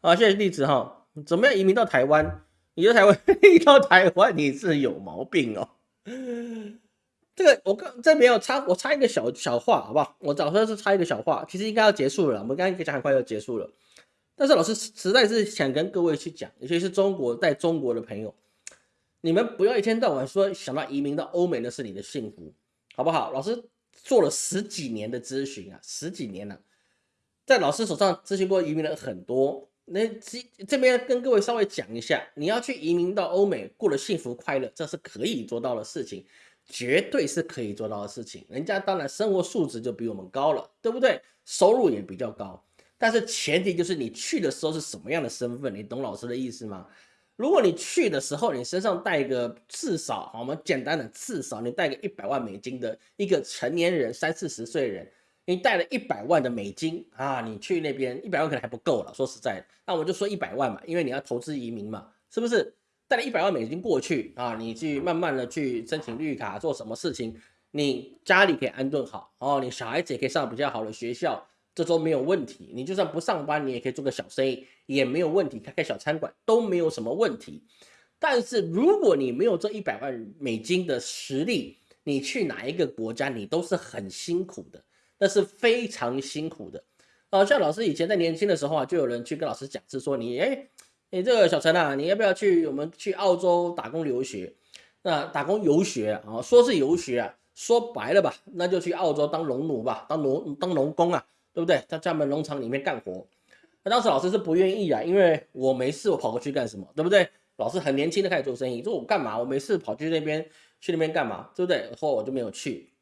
啊，谢谢例子哈，怎么样移民到台湾？你在台湾 移到台湾，你是有毛病哦。这个我刚这边有插，我插一个小小话，好不好？我早说是插一个小话，其实应该要结束了，我们刚刚讲很快要结束了。但是老师实在是想跟各位去讲，尤其是中国在中国的朋友，你们不要一天到晚说想到移民到欧美那是你的幸福，好不好？老师做了十几年的咨询啊，十几年了，在老师手上咨询过移民的很多。那这这边跟各位稍微讲一下，你要去移民到欧美过得幸福快乐，这是可以做到的事情，绝对是可以做到的事情。人家当然生活素质就比我们高了，对不对？收入也比较高。但是前提就是你去的时候是什么样的身份，你懂老师的意思吗？如果你去的时候你身上带一个至少，我们简单的至少你带个一百万美金的一个成年人，三四十岁人，你带了一百万的美金啊，你去那边一百万可能还不够了。说实在的，那我就说一百万嘛，因为你要投资移民嘛，是不是？带了一百万美金过去啊，你去慢慢的去申请绿卡，做什么事情，你家里可以安顿好哦，你小孩子也可以上比较好的学校。这都没有问题，你就算不上班，你也可以做个小生意，也没有问题，开开小餐馆都没有什么问题。但是如果你没有这一百万美金的实力，你去哪一个国家，你都是很辛苦的，那是非常辛苦的。啊，像老师以前在年轻的时候啊，就有人去跟老师讲，是说你，哎，你这个小陈啊，你要不要去我们去澳洲打工留学？那打工游学啊，说是游学啊，说白了吧，那就去澳洲当农奴吧，当农当农工啊。对不对？在厦门农场里面干活，那当时老师是不愿意啊，因为我没事，我跑过去干什么？对不对？老师很年轻的开始做生意，说我干嘛？我没事跑去那边去那边干嘛？对不对？后我就没有去。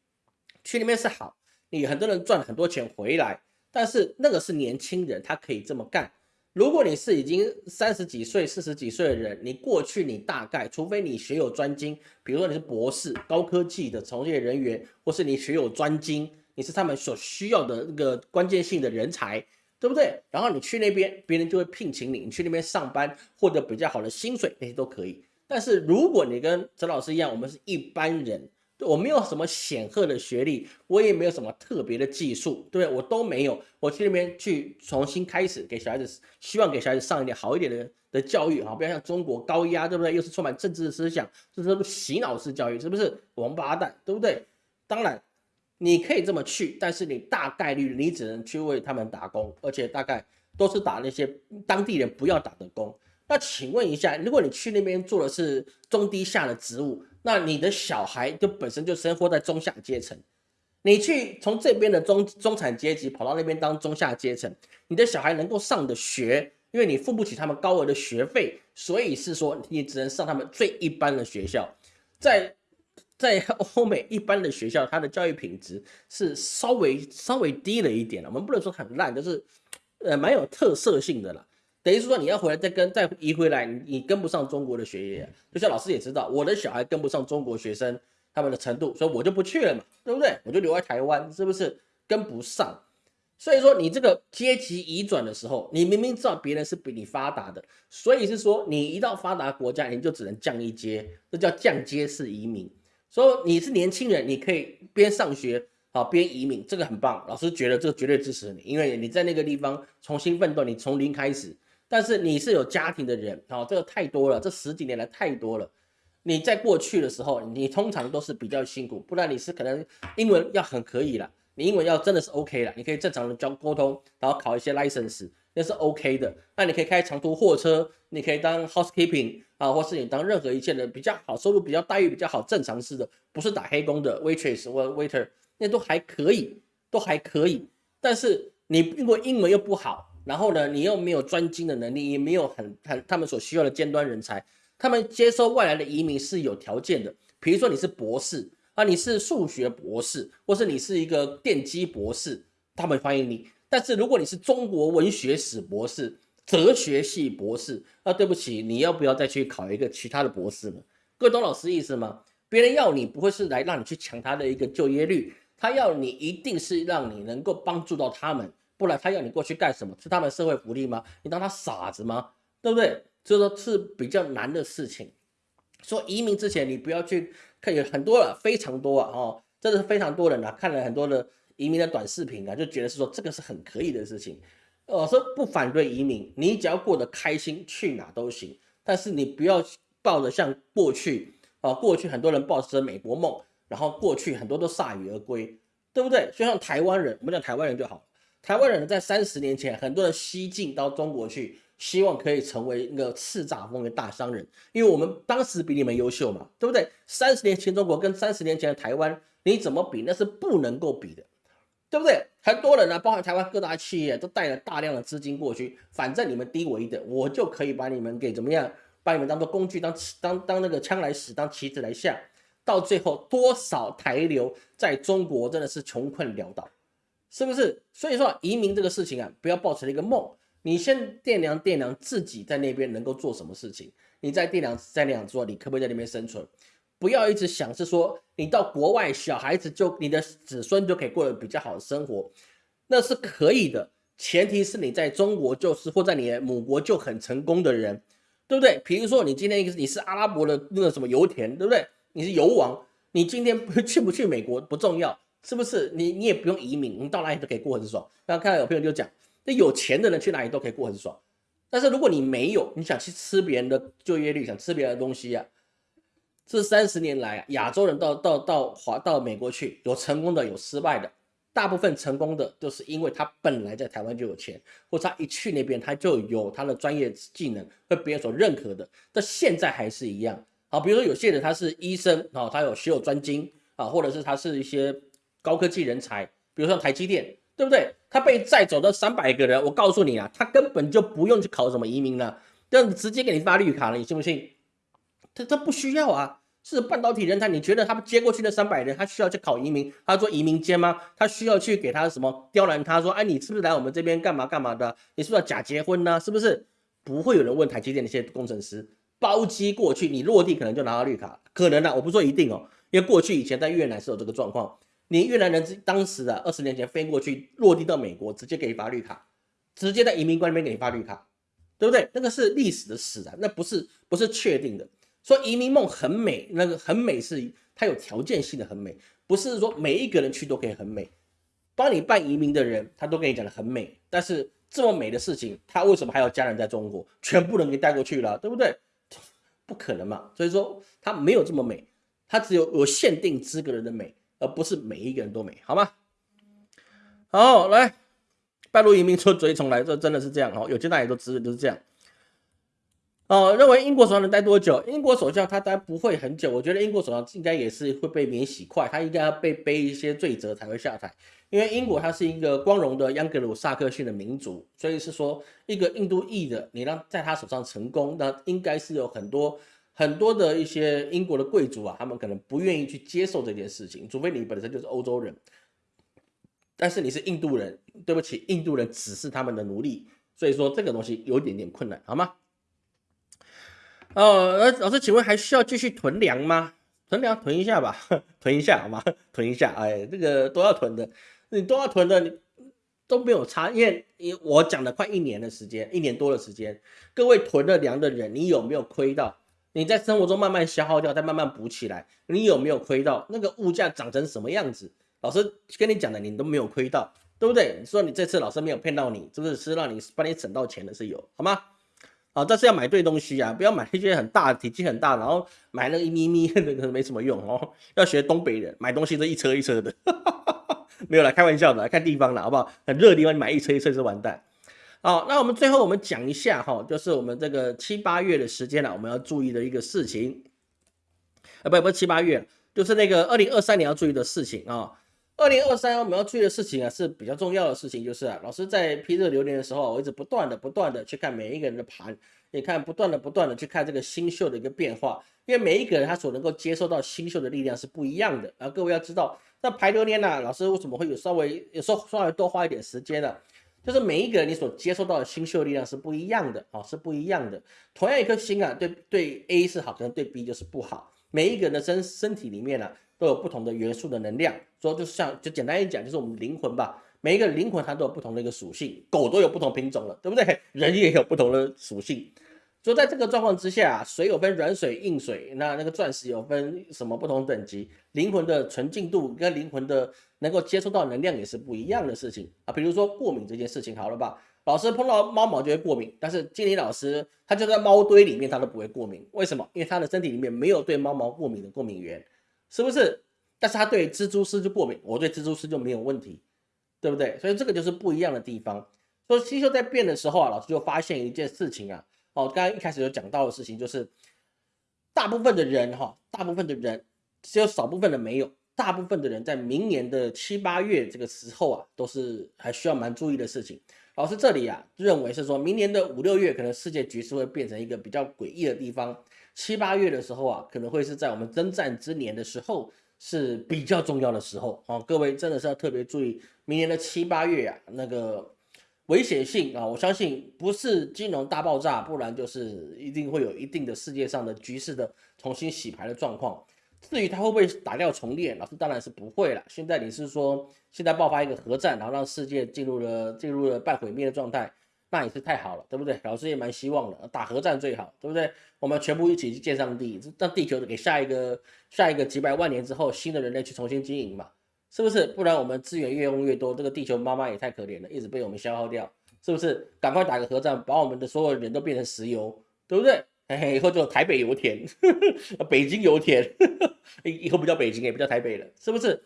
去那边是好，你很多人赚很多钱回来，但是那个是年轻人，他可以这么干。如果你是已经三十几岁、四十几岁的人，你过去你大概，除非你学有专精，比如说你是博士、高科技的从业人员，或是你学有专精。你是他们所需要的那个关键性的人才，对不对？然后你去那边，别人就会聘请你，你去那边上班，获得比较好的薪水，那些都可以。但是如果你跟陈老师一样，我们是一般人，我没有什么显赫的学历，我也没有什么特别的技术，对不对？我都没有，我去那边去重新开始，给小孩子，希望给小孩子上一点好一点的的教育啊，不要像中国高压，对不对？又是充满政治思想，这是洗脑式教育，是不是王八蛋，对不对？当然。你可以这么去，但是你大概率你只能去为他们打工，而且大概都是打那些当地人不要打的工。那请问一下，如果你去那边做的是中低下的职务，那你的小孩就本身就生活在中下阶层。你去从这边的中中产阶级跑到那边当中下阶层，你的小孩能够上的学，因为你付不起他们高额的学费，所以是说你只能上他们最一般的学校，在。在欧美一般的学校，它的教育品质是稍微稍微低了一点了。我们不能说很烂，就是呃蛮有特色性的了。等于是说你要回来再跟再移回来，你跟不上中国的学业。就像老师也知道，我的小孩跟不上中国学生他们的程度，所以我就不去了嘛，对不对？我就留在台湾，是不是跟不上？所以说你这个阶级移转的时候，你明明知道别人是比你发达的，所以是说你一到发达国家，你就只能降一阶，这叫降阶式移民。说你是年轻人，你可以边上学好边移民，这个很棒。老师觉得这个绝对支持你，因为你在那个地方重新奋斗，你从零开始。但是你是有家庭的人，好，这个太多了，这十几年来太多了。你在过去的时候，你通常都是比较辛苦，不然你是可能英文要很可以了，你英文要真的是 OK 了，你可以正常的交沟通，然后考一些 license。那是 OK 的，那你可以开长途货车，你可以当 housekeeping 啊，或是你当任何一切的比较好收入、比较待遇比较好、正常式的，不是打黑工的 waitress 或 waiter，那都还可以，都还可以。但是你如果英文又不好，然后呢，你又没有专精的能力，也没有很很他们所需要的尖端人才，他们接收外来的移民是有条件的。比如说你是博士啊，你是数学博士，或是你是一个电机博士，他们欢迎你。但是如果你是中国文学史博士、哲学系博士，那对不起，你要不要再去考一个其他的博士呢？各位懂老师意思吗？别人要你不会是来让你去抢他的一个就业率，他要你一定是让你能够帮助到他们，不然他要你过去干什么？是他们社会福利吗？你当他傻子吗？对不对？所以说是比较难的事情。说移民之前你不要去看，有很多了，非常多啊，哦，真的是非常多人啊，看了很多的移民的短视频啊，就觉得是说这个是很可以的事情。我说不反对移民，你只要过得开心，去哪都行。但是你不要抱着像过去啊，过去很多人抱着美国梦，然后过去很多都铩羽而归，对不对？就像台湾人，我们讲台湾人就好。台湾人在三十年前，很多人西进到中国去，希望可以成为一个叱咤风云大商人，因为我们当时比你们优秀嘛，对不对？三十年前中国跟三十年前的台湾，你怎么比？那是不能够比的。对不对？很多人呢，包含台湾各大企业，都带了大量的资金过去。反正你们低我一等，我就可以把你们给怎么样？把你们当做工具，当当当那个枪来使，当棋子来下。到最后，多少台流在中国真的是穷困潦倒，是不是？所以说，移民这个事情啊，不要抱成一个梦。你先掂量掂量自己在那边能够做什么事情。你在掂量掂量说，你可不可以在那边生存？不要一直想是说你到国外，小孩子就你的子孙就可以过得比较好的生活，那是可以的。前提是你在中国就是或在你的母国就很成功的人，对不对？比如说你今天一个你是阿拉伯的那个什么油田，对不对？你是油王，你今天去不去美国不重要，是不是？你你也不用移民，你到哪里都可以过很爽。那看到有朋友就讲，那有钱的人去哪里都可以过很爽。但是如果你没有，你想去吃别人的就业率，想吃别人的东西呀？这三十年来，亚洲人到到到华到美国去，有成功的，有失败的。大部分成功的都是因为他本来在台湾就有钱，或者他一去那边他就有他的专业技能，被别人所认可的。但现在还是一样好，比如说有些人他是医生啊，他有学有专精啊，或者是他是一些高科技人才，比如说台积电，对不对？他被载走的三百个人，我告诉你啊，他根本就不用去考什么移民了，这样直接给你发绿卡了，你信不信？他他不需要啊，是半导体人才，你觉得他接过去的三百人，他需要去考移民，他做移民监吗？他需要去给他什么刁难？他说，哎，你是不是来我们这边干嘛干嘛的？你是不是要假结婚呢？是不是？不会有人问台积电那些工程师，包机过去，你落地可能就拿到绿卡，可能啊，我不说一定哦，因为过去以前在越南是有这个状况，你越南人当时啊，二十年前飞过去落地到美国，直接给你发绿卡，直接在移民官那边给你发绿卡，对不对？那个是历史的史啊，那不是不是确定的。说移民梦很美，那个很美是它有条件性的很美，不是说每一个人去都可以很美。帮你办移民的人，他都跟你讲的很美，但是这么美的事情，他为什么还要家人在中国，全部人给带过去了，对不对？不可能嘛。所以说他没有这么美，他只有有限定资格人的美，而不是每一个人都美，好吗？好，来，半路移民出追重来，这真的是这样哦。有些大家都知都是这样。哦，认为英国首相能待多久？英国首相他待不会很久，我觉得英国首相应该也是会被免洗快，他应该要被背一些罪责才会下台。因为英国它是一个光荣的央格鲁萨克逊的民族，所以是说一个印度裔的，你让在他手上成功，那应该是有很多很多的一些英国的贵族啊，他们可能不愿意去接受这件事情，除非你本身就是欧洲人，但是你是印度人，对不起，印度人只是他们的奴隶，所以说这个东西有一点点困难，好吗？哦，那老师，请问还需要继续囤粮吗？囤粮囤一下吧，囤一下好吗？囤一下，哎，这个都要囤的，你都要囤的，你都没有差，因为我讲了快一年的时间，一年多的时间，各位囤了粮的人，你有没有亏到？你在生活中慢慢消耗掉，再慢慢补起来，你有没有亏到？那个物价涨成什么样子？老师跟你讲的，你都没有亏到，对不对？你说你这次老师没有骗到你，是不是是让你帮你省到钱的是有，好吗？啊，但是要买对东西啊，不要买那些很大、体积很大，然后买那个一咪咪 那个没什么用哦。要学东北人，买东西都一车一车的，没有啦，开玩笑的，看地方了，好不好？很热的地方你买一车一车是完蛋。好，那我们最后我们讲一下哈，就是我们这个七八月的时间了，我们要注意的一个事情，啊，不不是七八月，就是那个二零二三年要注意的事情啊。二零二三我们要注意的事情啊，是比较重要的事情，就是啊，老师在批这流年的时候，我一直不断的、不断的去看每一个人的盘，你看不断的、不断的去看这个星宿的一个变化，因为每一个人他所能够接受到星宿的力量是不一样的啊。各位要知道，那排流年呢，老师为什么会有稍微有时候稍微多花一点时间呢？就是每一个人你所接受到的星宿力量是不一样的啊，是不一样的。同样一颗星啊，对对 A 是好，可能对 B 就是不好。每一个人的身身体里面呢。都有不同的元素的能量，说就像就简单一讲，就是我们灵魂吧。每一个灵魂它都有不同的一个属性，狗都有不同品种了，对不对？人也有不同的属性，所以在这个状况之下，水有分软水、硬水，那那个钻石有分什么不同等级？灵魂的纯净度跟灵魂的能够接触到能量也是不一样的事情啊。比如说过敏这件事情，好了吧？老师碰到猫毛就会过敏，但是经理老师他就在猫堆里面他都不会过敏，为什么？因为他的身体里面没有对猫毛过敏的过敏源，是不是？但是他对蜘蛛丝就过敏，我对蜘蛛丝就没有问题，对不对？所以这个就是不一样的地方。所以星宿在变的时候啊，老师就发现一件事情啊。哦，刚刚一开始有讲到的事情，就是大部分的人哈，大部分的人只有少部分的没有，大部分的人在明年的七八月这个时候啊，都是还需要蛮注意的事情。老师这里啊，认为是说明年的五六月可能世界局势会变成一个比较诡异的地方，七八月的时候啊，可能会是在我们征战之年的时候是比较重要的时候哦，各位真的是要特别注意，明年的七八月啊，那个。危险性啊，我相信不是金融大爆炸，不然就是一定会有一定的世界上的局势的重新洗牌的状况。至于它会不会打掉重练，老师当然是不会了。现在你是说现在爆发一个核战，然后让世界进入了进入了半毁灭的状态，那也是太好了，对不对？老师也蛮希望的，打核战最好，对不对？我们全部一起去见上帝，让地球给下一个下一个几百万年之后新的人类去重新经营嘛。是不是？不然我们资源越用越多，这个地球妈妈也太可怜了，一直被我们消耗掉。是不是？赶快打个核战，把我们的所有人都变成石油，对不对？嘿嘿，以后就台北油田，呵 呵北京油田，呵呵以后不叫北京，也不叫台北了，是不是？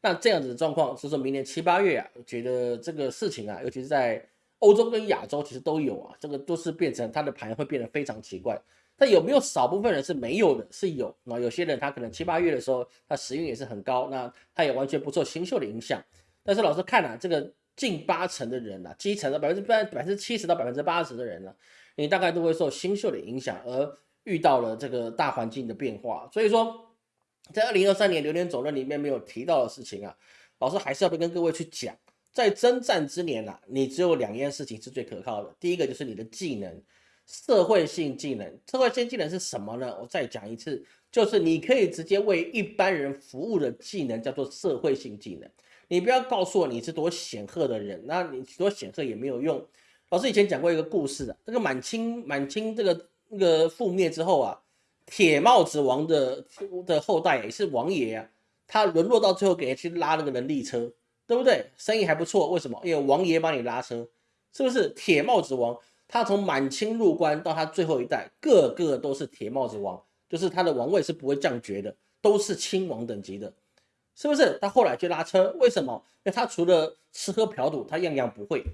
那这样子的状况，是说明年七八月啊，觉得这个事情啊，尤其是在欧洲跟亚洲，其实都有啊，这个都是变成它的盘会变得非常奇怪。但有没有少部分人是没有的？是有啊，有些人他可能七八月的时候，他时运也是很高，那他也完全不受星宿的影响。但是老师看啊，这个近八成的人啊，基层的百分之百百分之七十到百分之八十的人呢，你大概都会受星宿的影响，而遇到了这个大环境的变化。所以说，在二零二三年流年总论里面没有提到的事情啊，老师还是要跟各位去讲，在征战之年啊，你只有两件事情是最可靠的，第一个就是你的技能。社会性技能，社会性技能是什么呢？我再讲一次，就是你可以直接为一般人服务的技能，叫做社会性技能。你不要告诉我你是多显赫的人，那你多显赫也没有用。老师以前讲过一个故事啊，这个满清满清这个那个覆灭之后啊，铁帽子王的的后代也是王爷啊，他沦落到最后给人去拉那个人力车，对不对？生意还不错，为什么？因为王爷帮你拉车，是不是？铁帽子王。他从满清入关到他最后一代，个个都是铁帽子王，就是他的王位是不会降爵的，都是亲王等级的，是不是？他后来去拉车，为什么？因为他除了吃喝嫖赌，他样样不会。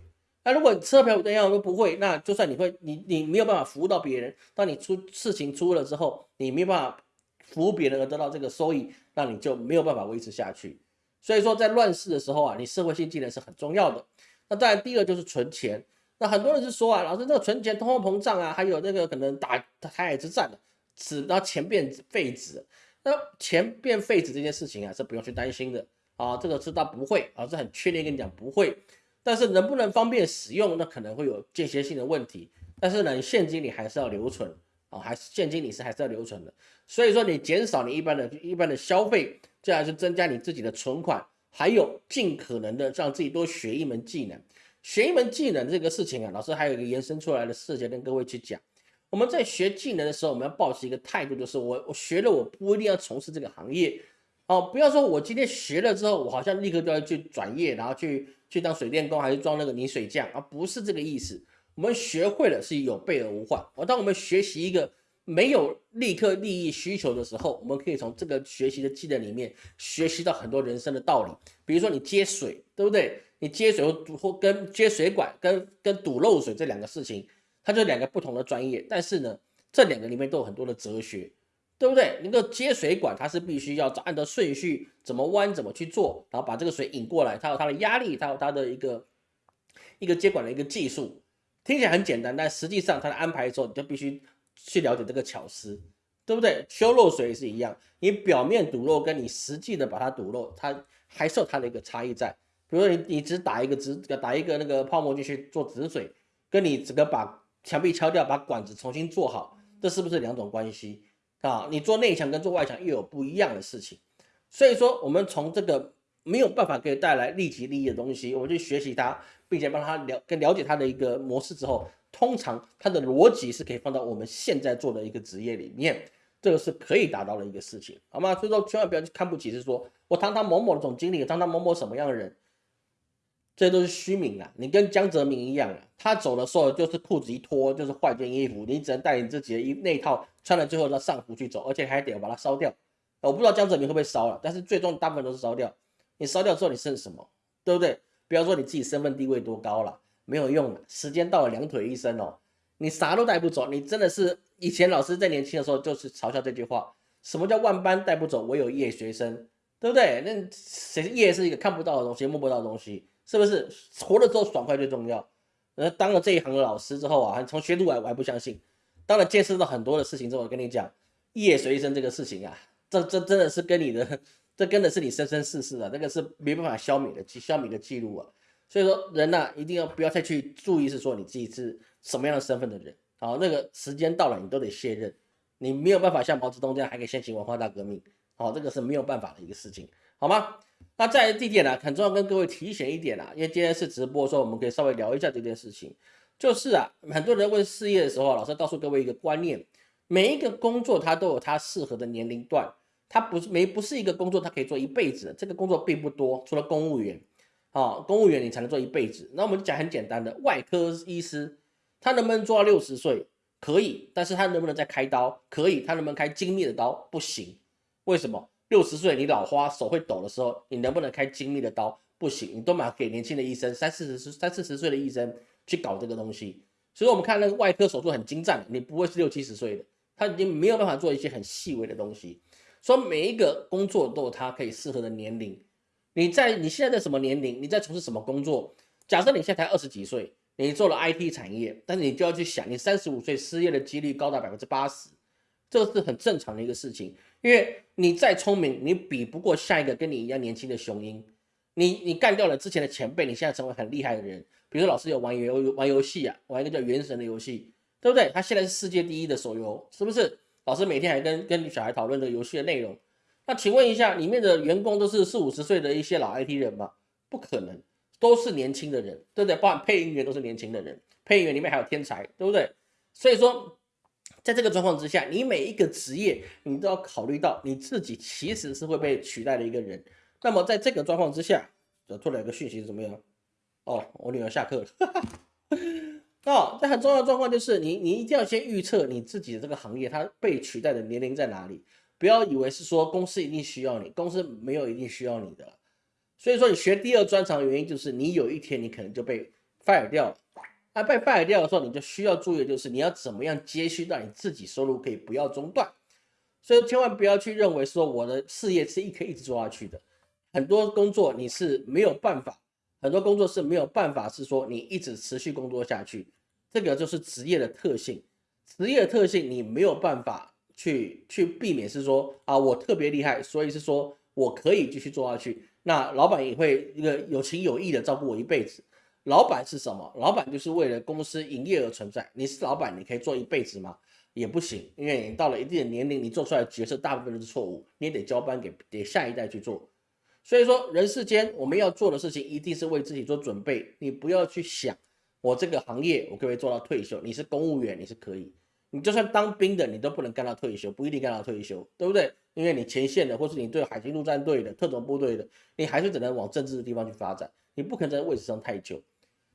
那如果你吃喝嫖赌样样都不会，那就算你会，你你没有办法服务到别人。当你出事情出了之后，你没办法服务别人而得到这个收益，那你就没有办法维持下去。所以说，在乱世的时候啊，你社会性技能是很重要的。那当然，第二就是存钱。那很多人是说啊，老师，这个存钱、通货膨胀啊，还有那个可能打台海之战的，使到钱变废纸。那钱变废纸这件事情啊，是不用去担心的啊，这个是他不会啊，是很确定跟你讲不会。但是能不能方便使用，那可能会有间歇性的问题。但是呢，现金你还是要留存啊，还是现金你是还是要留存的。所以说，你减少你一般的一般的消费，这样是增加你自己的存款，还有尽可能的让自己多学一门技能。学一门技能这个事情啊，老师还有一个延伸出来的事情跟各位去讲。我们在学技能的时候，我们要保持一个态度，就是我我学了，我不一定要从事这个行业哦。不要说我今天学了之后，我好像立刻就要去转业，然后去去当水电工，还是装那个泥水匠啊？不是这个意思。我们学会了是有备而无患。而当我们学习一个没有立刻利益需求的时候，我们可以从这个学习的技能里面学习到很多人生的道理。比如说你接水，对不对？你接水或或跟接水管跟跟堵漏水这两个事情，它就两个不同的专业，但是呢，这两个里面都有很多的哲学，对不对？那个接水管它是必须要按照顺序怎么弯怎么去做，然后把这个水引过来，它有它的压力，它有它的一个一个接管的一个技术，听起来很简单，但实际上它的安排的时候，你就必须去了解这个巧思，对不对？修漏水也是一样，你表面堵漏跟你实际的把它堵漏，它还是有它的一个差异在。比如说你你只打一个止打一个那个泡沫进去做止水，跟你整个把墙壁敲掉，把管子重新做好，这是不是两种关系啊？你做内墙跟做外墙又有不一样的事情，所以说我们从这个没有办法给带来立即利益的东西，我们去学习它，并且帮他了跟了解它的一个模式之后，通常它的逻辑是可以放到我们现在做的一个职业里面，这个是可以达到的一个事情，好吗？所以说千万不要去看不起，是说我堂堂某某的总经理，堂堂某某什么样的人，这都是虚名啊！你跟江泽民一样啊，他走的时候就是裤子一脱就是换件衣服，你只能带你自己的衣那套穿了最后的上服去走，而且还得把它烧掉。我不知道江泽民会不会烧了，但是最终大部分都是烧掉。你烧掉之后你剩什么？对不对？不要说你自己身份地位多高了，没有用了。时间到了，两腿一伸哦，你啥都带不走。你真的是以前老师在年轻的时候就是嘲笑这句话：什么叫万般带不走，唯有业学生，对不对？那谁业是一个看不到的东西，摸不到的东西，是不是？活了之后爽快最重要。那当了这一行的老师之后啊，从学徒来我还不相信。当了见识到很多的事情之后，我跟你讲，业随身这个事情啊。这这真的是跟你的，这跟的是你生生世世的，那个是没办法消灭的记消灭的记录啊。所以说人呐，一定要不要再去注意是说你自己是什么样的身份的人。好，那个时间到了，你都得卸任，你没有办法像毛泽东这样还可以掀起文化大革命。好，这个是没有办法的一个事情，好吗？那在这一点呢，很重要跟各位提醒一点啊，因为今天是直播，说我们可以稍微聊一下这件事情。就是啊，很多人问事业的时候，老师告诉各位一个观念。每一个工作它都有它适合的年龄段，它不是没不是一个工作它可以做一辈子，这个工作并不多，除了公务员，啊，公务员你才能做一辈子。那我们就讲很简单的，外科医师他能不能做到六十岁？可以，但是他能不能再开刀？可以，他能不能开精密的刀？不行。为什么？六十岁你老花手会抖的时候，你能不能开精密的刀？不行，你都买给年轻的医生，三四十三四十岁的医生去搞这个东西。所以我们看那个外科手术很精湛，你不会是六七十岁的。他已经没有办法做一些很细微的东西，所以每一个工作都有他可以适合的年龄。你在你现在在什么年龄？你在从事什么工作？假设你现在才二十几岁，你做了 IT 产业，但是你就要去想，你三十五岁失业的几率高达百分之八十，这个是很正常的一个事情。因为你再聪明，你比不过下一个跟你一样年轻的雄鹰。你你干掉了之前的前辈，你现在成为很厉害的人。比如说老师有玩游玩游戏啊，玩一个叫《原神》的游戏。对不对？他现在是世界第一的手游，是不是？老师每天还跟跟小孩讨论这个游戏的内容。那请问一下，里面的员工都是四五十岁的一些老 IT 人吗？不可能，都是年轻的人，对不对？包含配音员都是年轻的人，配音员里面还有天才，对不对？所以说，在这个状况之下，你每一个职业，你都要考虑到你自己其实是会被取代的一个人。那么在这个状况之下，突然有个讯息是怎么样？哦，我女儿下课了。哦，这很重要的状况就是你，你一定要先预测你自己的这个行业它被取代的年龄在哪里。不要以为是说公司一定需要你，公司没有一定需要你的。所以说你学第二专长的原因就是你有一天你可能就被 fire 掉了。那被 fire 掉的时候，你就需要注意的就是你要怎么样接续到你自己收入可以不要中断。所以千万不要去认为说我的事业是一可以一直做下去的。很多工作你是没有办法。很多工作是没有办法，是说你一直持续工作下去，这个就是职业的特性。职业的特性你没有办法去去避免，是说啊，我特别厉害，所以是说我可以继续做下去。那老板也会一个有情有义的照顾我一辈子。老板是什么？老板就是为了公司营业而存在。你是老板，你可以做一辈子吗？也不行，因为你到了一定的年龄，你做出来的决策大部分都是错误，你也得交班给给下一代去做。所以说，人世间我们要做的事情，一定是为自己做准备。你不要去想，我这个行业我可不可以做到退休？你是公务员，你是可以；你就算当兵的，你都不能干到退休，不一定干到退休，对不对？因为你前线的，或是你对海军陆战队的、特种部队的，你还是只能往政治的地方去发展，你不可能在位置上太久。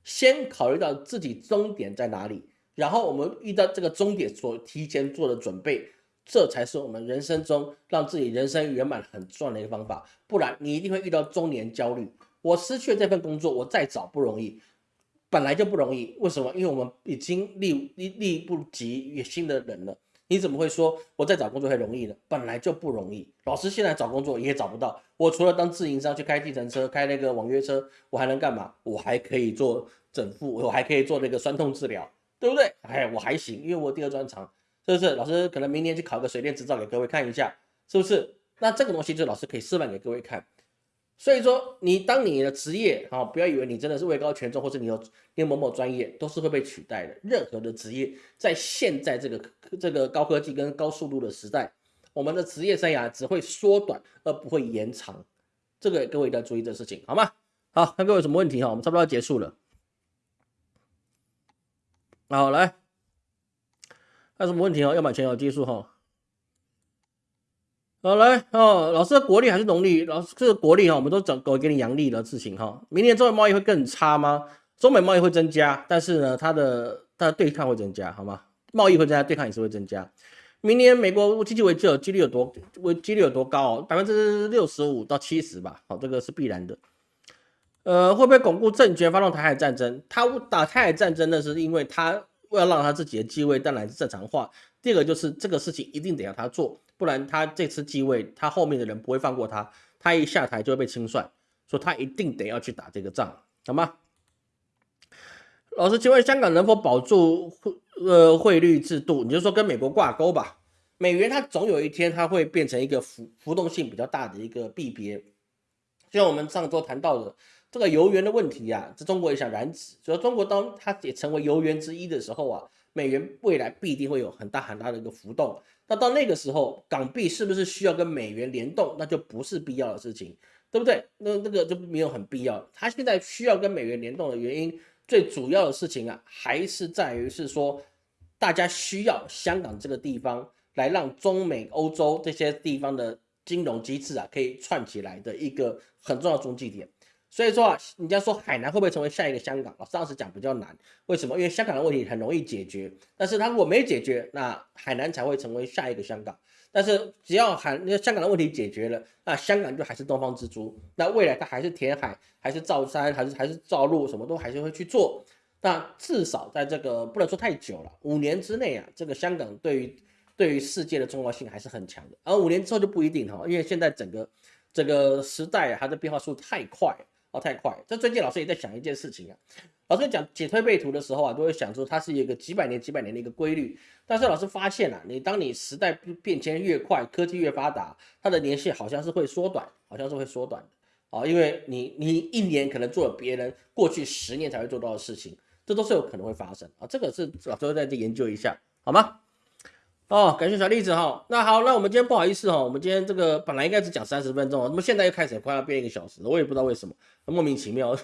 先考虑到自己终点在哪里，然后我们遇到这个终点所提前做的准备。这才是我们人生中让自己人生圆满很重要的一个方法，不然你一定会遇到中年焦虑。我失去了这份工作，我再找不容易，本来就不容易。为什么？因为我们已经力力力不及新的人了。你怎么会说我再找工作会容易呢？本来就不容易。老师现在找工作也找不到，我除了当自营商去开计程车、开那个网约车，我还能干嘛？我还可以做整复，我还可以做那个酸痛治疗，对不对？哎，我还行，因为我第二专长。是不是老师可能明年去考个水电执照给各位看一下，是不是？那这个东西就老师可以示范给各位看。所以说，你当你的职业啊，不要以为你真的是位高权重，或者你有你某某专业都是会被取代的。任何的职业在现在这个这个高科技跟高速度的时代，我们的职业生涯只会缩短而不会延长。这个各位一定要注意这事情，好吗？好，看各位有什么问题哈，我们差不多要结束了。好，来，还有什么问题哦？要买前有技术哈。好，来哦，老师的，国历还是农历？老师，这个国历哈，我们都整搞给你阳历的事情哈。明年中美贸易会更差吗？中美贸易会增加，但是呢，它的它的对抗会增加，好吗？贸易会增加，对抗也是会增加。明年美国经济危机有几率有多危几率有多高哦？百分之六十五到七十吧。好，这个是必然的。呃，会不会巩固政权，发动台海战争？他打台海战争呢，是因为他为了让他自己的继位当然是正常化。第二个就是这个事情一定得要他做。不然他这次继位，他后面的人不会放过他，他一下台就会被清算，说他一定得要去打这个仗，好吗？老师，请问香港能否保住汇呃汇率制度？你就说跟美国挂钩吧，美元它总有一天它会变成一个浮浮动性比较大的一个币别，就像我们上周谈到的这个油源的问题啊，这中国也想染指，所以中国当它也成为油源之一的时候啊，美元未来必定会有很大很大的一个浮动。那到那个时候，港币是不是需要跟美元联动？那就不是必要的事情，对不对？那那个就没有很必要。它现在需要跟美元联动的原因，最主要的事情啊，还是在于是说，大家需要香港这个地方来让中美欧洲这些地方的金融机制啊，可以串起来的一个很重要的中继点。所以说啊，人家说海南会不会成为下一个香港？老师当时讲比较难，为什么？因为香港的问题很容易解决，但是它如果没解决，那海南才会成为下一个香港。但是只要海那香港的问题解决了，那香港就还是东方之珠，那未来它还是填海，还是造山，还是还是造路，什么都还是会去做。那至少在这个不能说太久了，五年之内啊，这个香港对于对于世界的重要性还是很强的。而五年之后就不一定哈，因为现在整个这个时代它的变化速度太快。哦，太快！这最近老师也在想一件事情啊。老师讲解推背图的时候啊，都会想说它是一个几百年、几百年的一个规律。但是老师发现啊，你当你时代变迁越快，科技越发达，它的年限好像是会缩短，好像是会缩短的。哦，因为你你一年可能做了别人过去十年才会做到的事情，这都是有可能会发生啊。这个是老师再去研究一下，好吗？哦，感谢小栗子哈。那好，那我们今天不好意思哈，我们今天这个本来应该只讲三十分钟，那么现在又开始快要变一个小时了，我也不知道为什么，莫名其妙。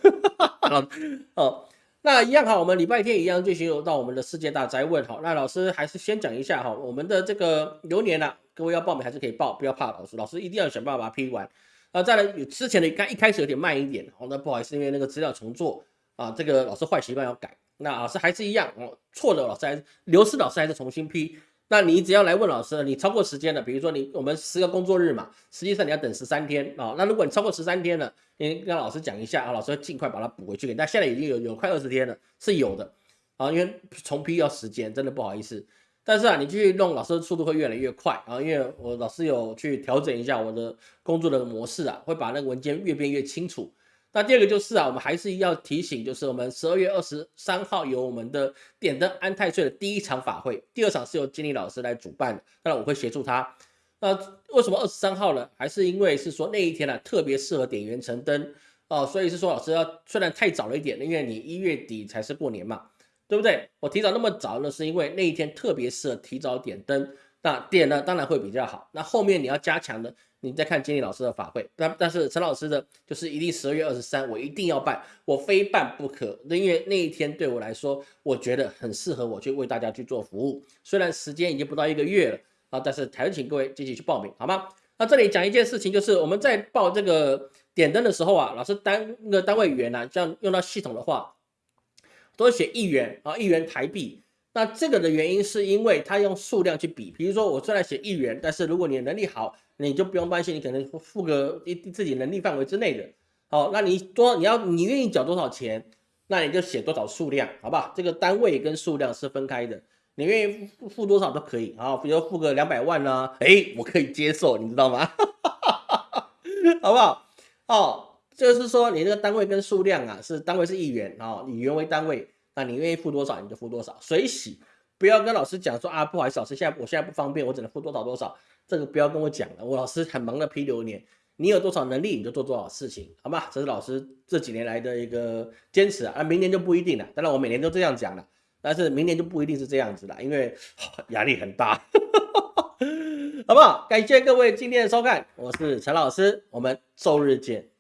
哦，那一样哈，我们礼拜天一样进行到我们的世界大灾问哈。那老师还是先讲一下哈，我们的这个流年呢，各位要报名还是可以报，不要怕老师，老师一定要想办法把它批完。啊，再来有之前的刚一开始有点慢一点，好，那不好意思，因为那个资料重做啊，这个老师坏习惯要改。那老师还是一样哦，错的老师还是流失，老师还是重新批。那你只要来问老师，你超过时间了，比如说你我们十个工作日嘛，实际上你要等十三天啊。那如果你超过十三天了，你跟老师讲一下啊，老师会尽快把它补回去。但现在已经有有快二十天了，是有的啊，因为重批要时间，真的不好意思。但是啊，你继续弄，老师的速度会越来越快啊，因为我老师有去调整一下我的工作的模式啊，会把那个文件越变越清楚。那第二个就是啊，我们还是要提醒，就是我们十二月二十三号有我们的点灯安太岁的第一场法会，第二场是由经理老师来主办的，当然我会协助他。那为什么二十三号呢？还是因为是说那一天呢特别适合点元成灯哦，所以是说老师要虽然太早了一点，因为你一月底才是过年嘛，对不对？我提早那么早呢，是因为那一天特别适合提早点灯，那点呢当然会比较好。那后面你要加强的。你再看金理老师的法会，但但是陈老师的就是一定十二月二十三，我一定要办，我非办不可。因为那一天对我来说，我觉得很适合我去为大家去做服务。虽然时间已经不到一个月了啊，但是还是请各位积极去报名，好吗？那这里讲一件事情，就是我们在报这个点灯的时候啊，老师单那个单位元啊，像用到系统的话，都写一元啊，一元台币。那这个的原因是因为他用数量去比，比如说我虽然写一元，但是如果你能力好，你就不用担心，你可能付个一自己能力范围之内的。好，那你多你要你愿意缴多少钱，那你就写多少数量，好不好？这个单位跟数量是分开的，你愿意付付多少都可以。好，比如付个两百万呢，哎，我可以接受，你知道吗？好不好？哦，就是说你这个单位跟数量啊，是单位是一元啊，以元为单位。那你愿意付多少你就付多少，水洗，不要跟老师讲说啊，不好意思，老师现在我现在不方便，我只能付多少多少，这个不要跟我讲了，我老师很忙的批流年，你有多少能力你就做多少事情，好吗？这是老师这几年来的一个坚持啊，明年就不一定了，当然我每年都这样讲了，但是明年就不一定是这样子了，因为压力很大，好不好？感谢各位今天的收看，我是陈老师，我们周日见。